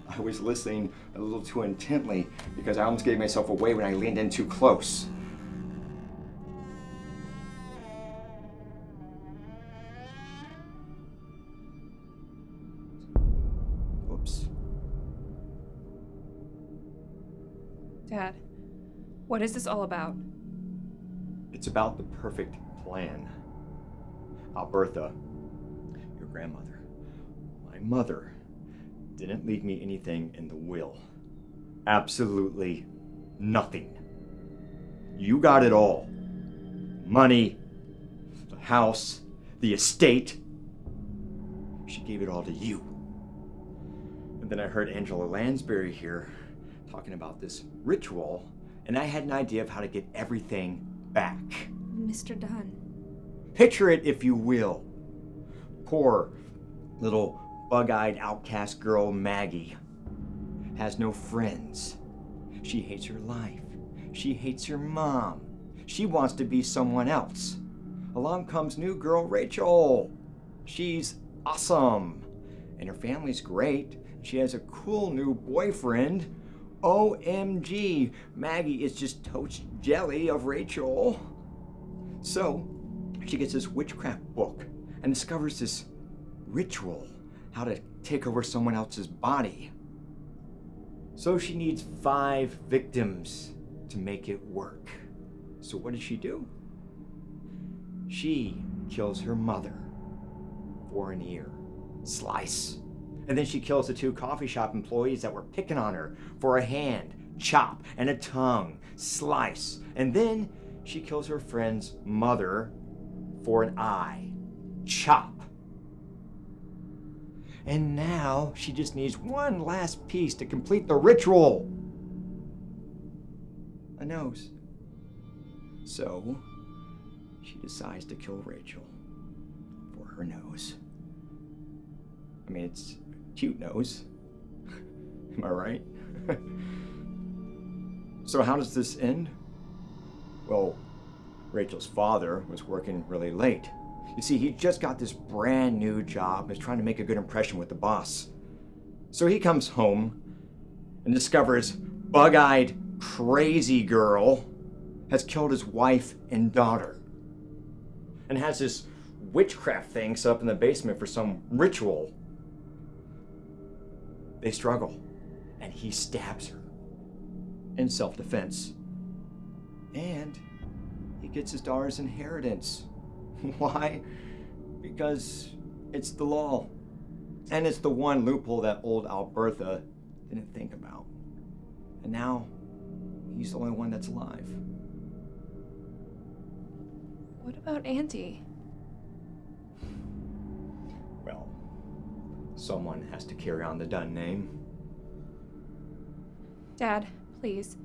I was listening a little too intently because I almost gave myself away when I leaned in too close. What is this all about? It's about the perfect plan. Albertha, your grandmother, my mother, didn't leave me anything in the will. Absolutely nothing. You got it all money, the house, the estate. She gave it all to you. And then I heard Angela Lansbury here talking about this ritual, and I had an idea of how to get everything back. Mr. Dunn. Picture it, if you will. Poor little bug eyed outcast girl Maggie has no friends. She hates her life. She hates her mom. She wants to be someone else. Along comes new girl Rachel. She's awesome. And her family's great. She has a cool new boyfriend. OMG, Maggie is just toast jelly of Rachel. So, she gets this witchcraft book and discovers this ritual how to take over someone else's body. So she needs five victims to make it work. So what does she do? She kills her mother for an ear. Slice. And then she kills the two coffee shop employees that were picking on her for a hand, chop, and a tongue, slice. And then she kills her friend's mother for an eye, chop. And now she just needs one last piece to complete the ritual a nose. So she decides to kill Rachel for her nose. I mean, it's cute nose. <laughs> Am I right? <laughs> so, how does this end? Well, Rachel's father was working really late. You see, he just got this brand new job and is trying to make a good impression with the boss. So he comes home and discovers bug eyed, crazy girl has killed his wife and daughter and has this witchcraft thing set up in the basement for some ritual. They struggle, and he stabs her in self defense. And he gets his daughter's inheritance. <laughs> Why? Because it's the law. And it's the one loophole that old Albertha didn't think about. And now, he's the only one that's alive. What about Auntie? Someone has to carry on the Dunn name. Dad, please.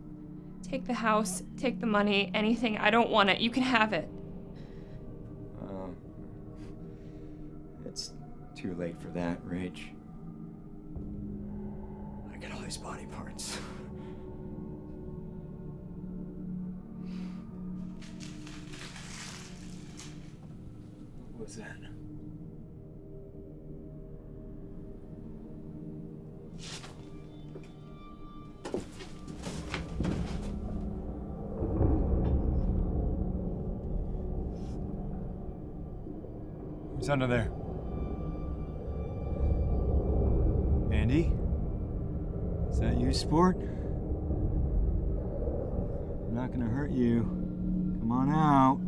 Take the house, take the money, anything. I don't want it. You can have it. Um, it's too late for that, Rach. I got all these body parts. <laughs> What was that? Who's under there? Andy? Is that you, sport? I'm not gonna hurt you. Come on out.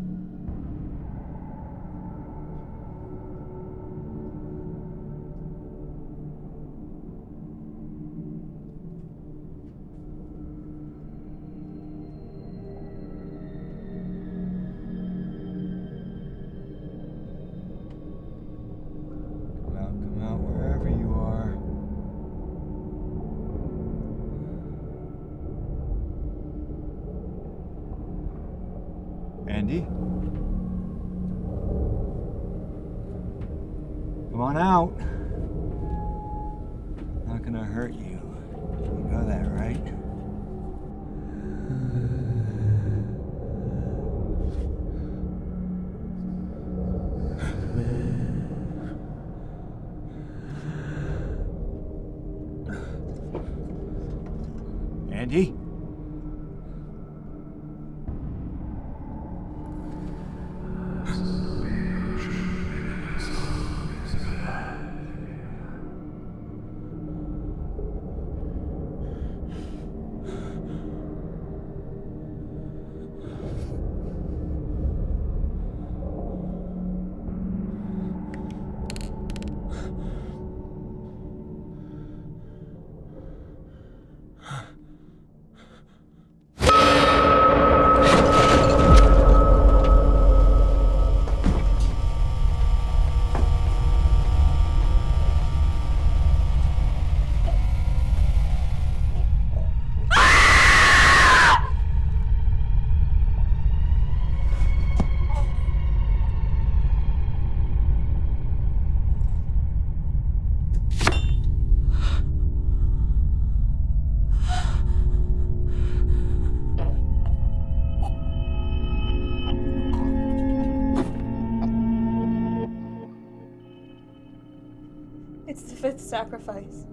Sacrifice.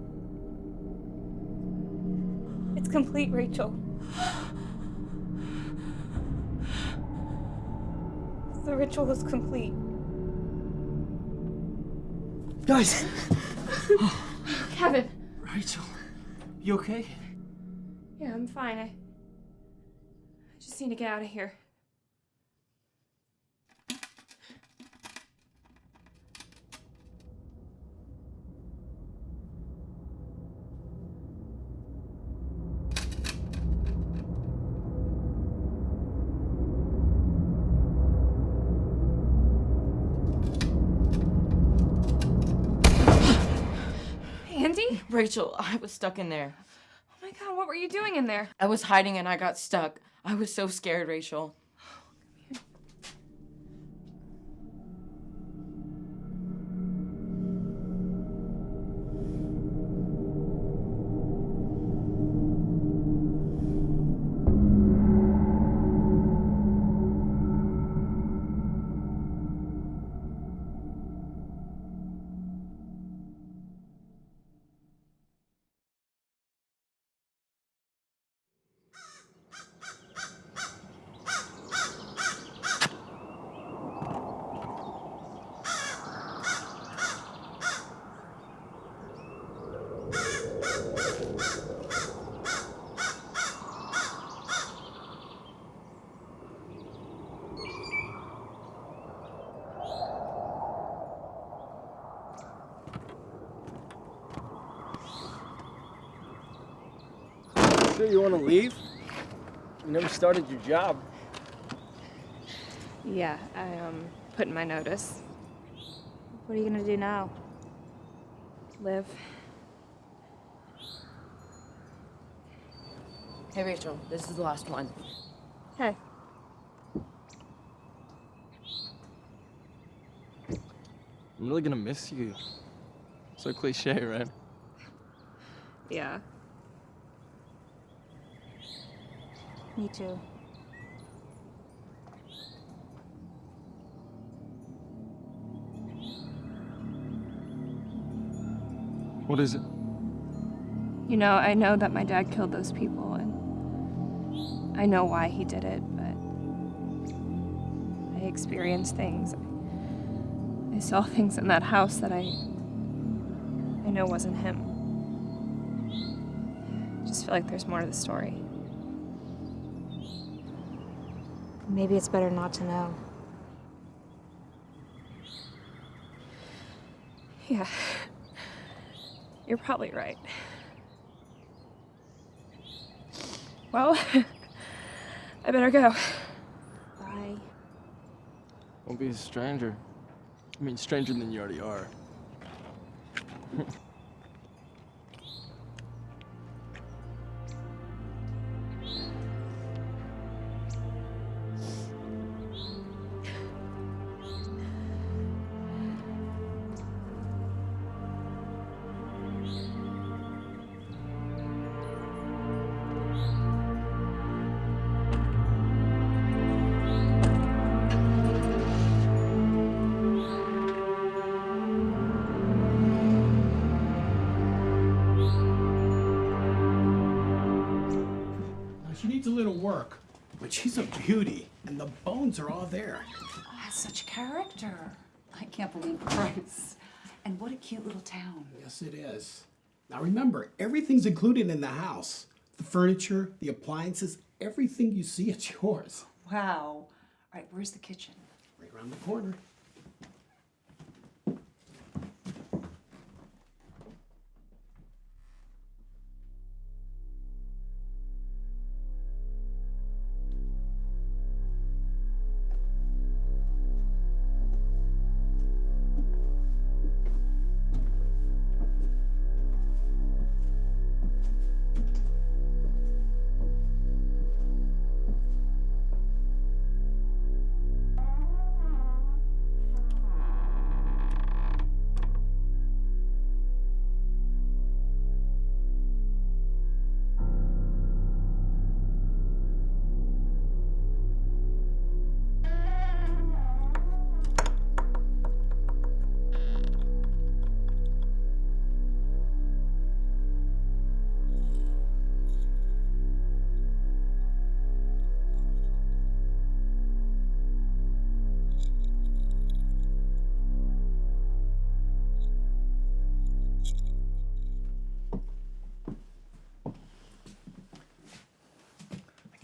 It's complete, Rachel. The ritual is complete. Guys! Kevin. Rachel, you okay? Yeah, I'm fine. I, I just need to get out of here. Rachel, <laughs> I was stuck in there. Oh my god, what were you doing in there? I was hiding and I got stuck. I was so scared, Rachel. Started your job. Yeah, I um put in my notice. What are you gonna do now? Live. Hey, Rachel, this is the last one. Hey. I'm really gonna miss you. So cliche, right? Yeah. Me too. What is it? You know, I know that my dad killed those people, and I know why he did it, but I experienced things. I saw things in that house that I I know wasn't him. I just feel like there's more to the story. Maybe it's better not to know. Yeah. You're probably right. Well, <laughs> I better go. Bye. Won't be a stranger. I mean, stranger than you already are. <laughs> character. I can't believe Bryce. And what a cute little town. Yes, it is. Now remember, everything's included in the house. The furniture, the appliances, everything you see, it's <laughs> yours. Wow. All right, where's the kitchen? Right around the corner.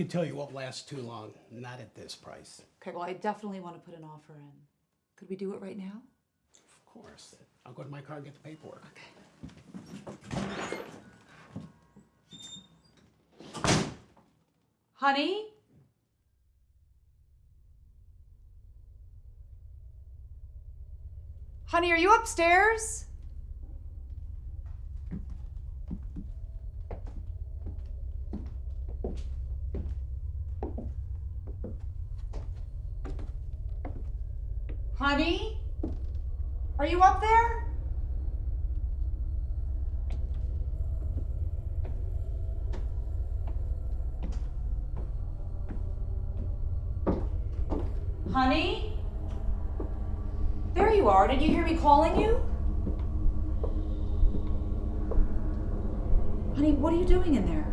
Can tell you won't last too long, not at this price. Okay, well, I definitely want to put an offer in. Could we do it right now? Of course. I'll go to my car and get the paperwork. Okay. Honey? Honey, are you upstairs? Honey? Are you up there? Honey? There you are. Did you hear me calling you? Honey, what are you doing in there?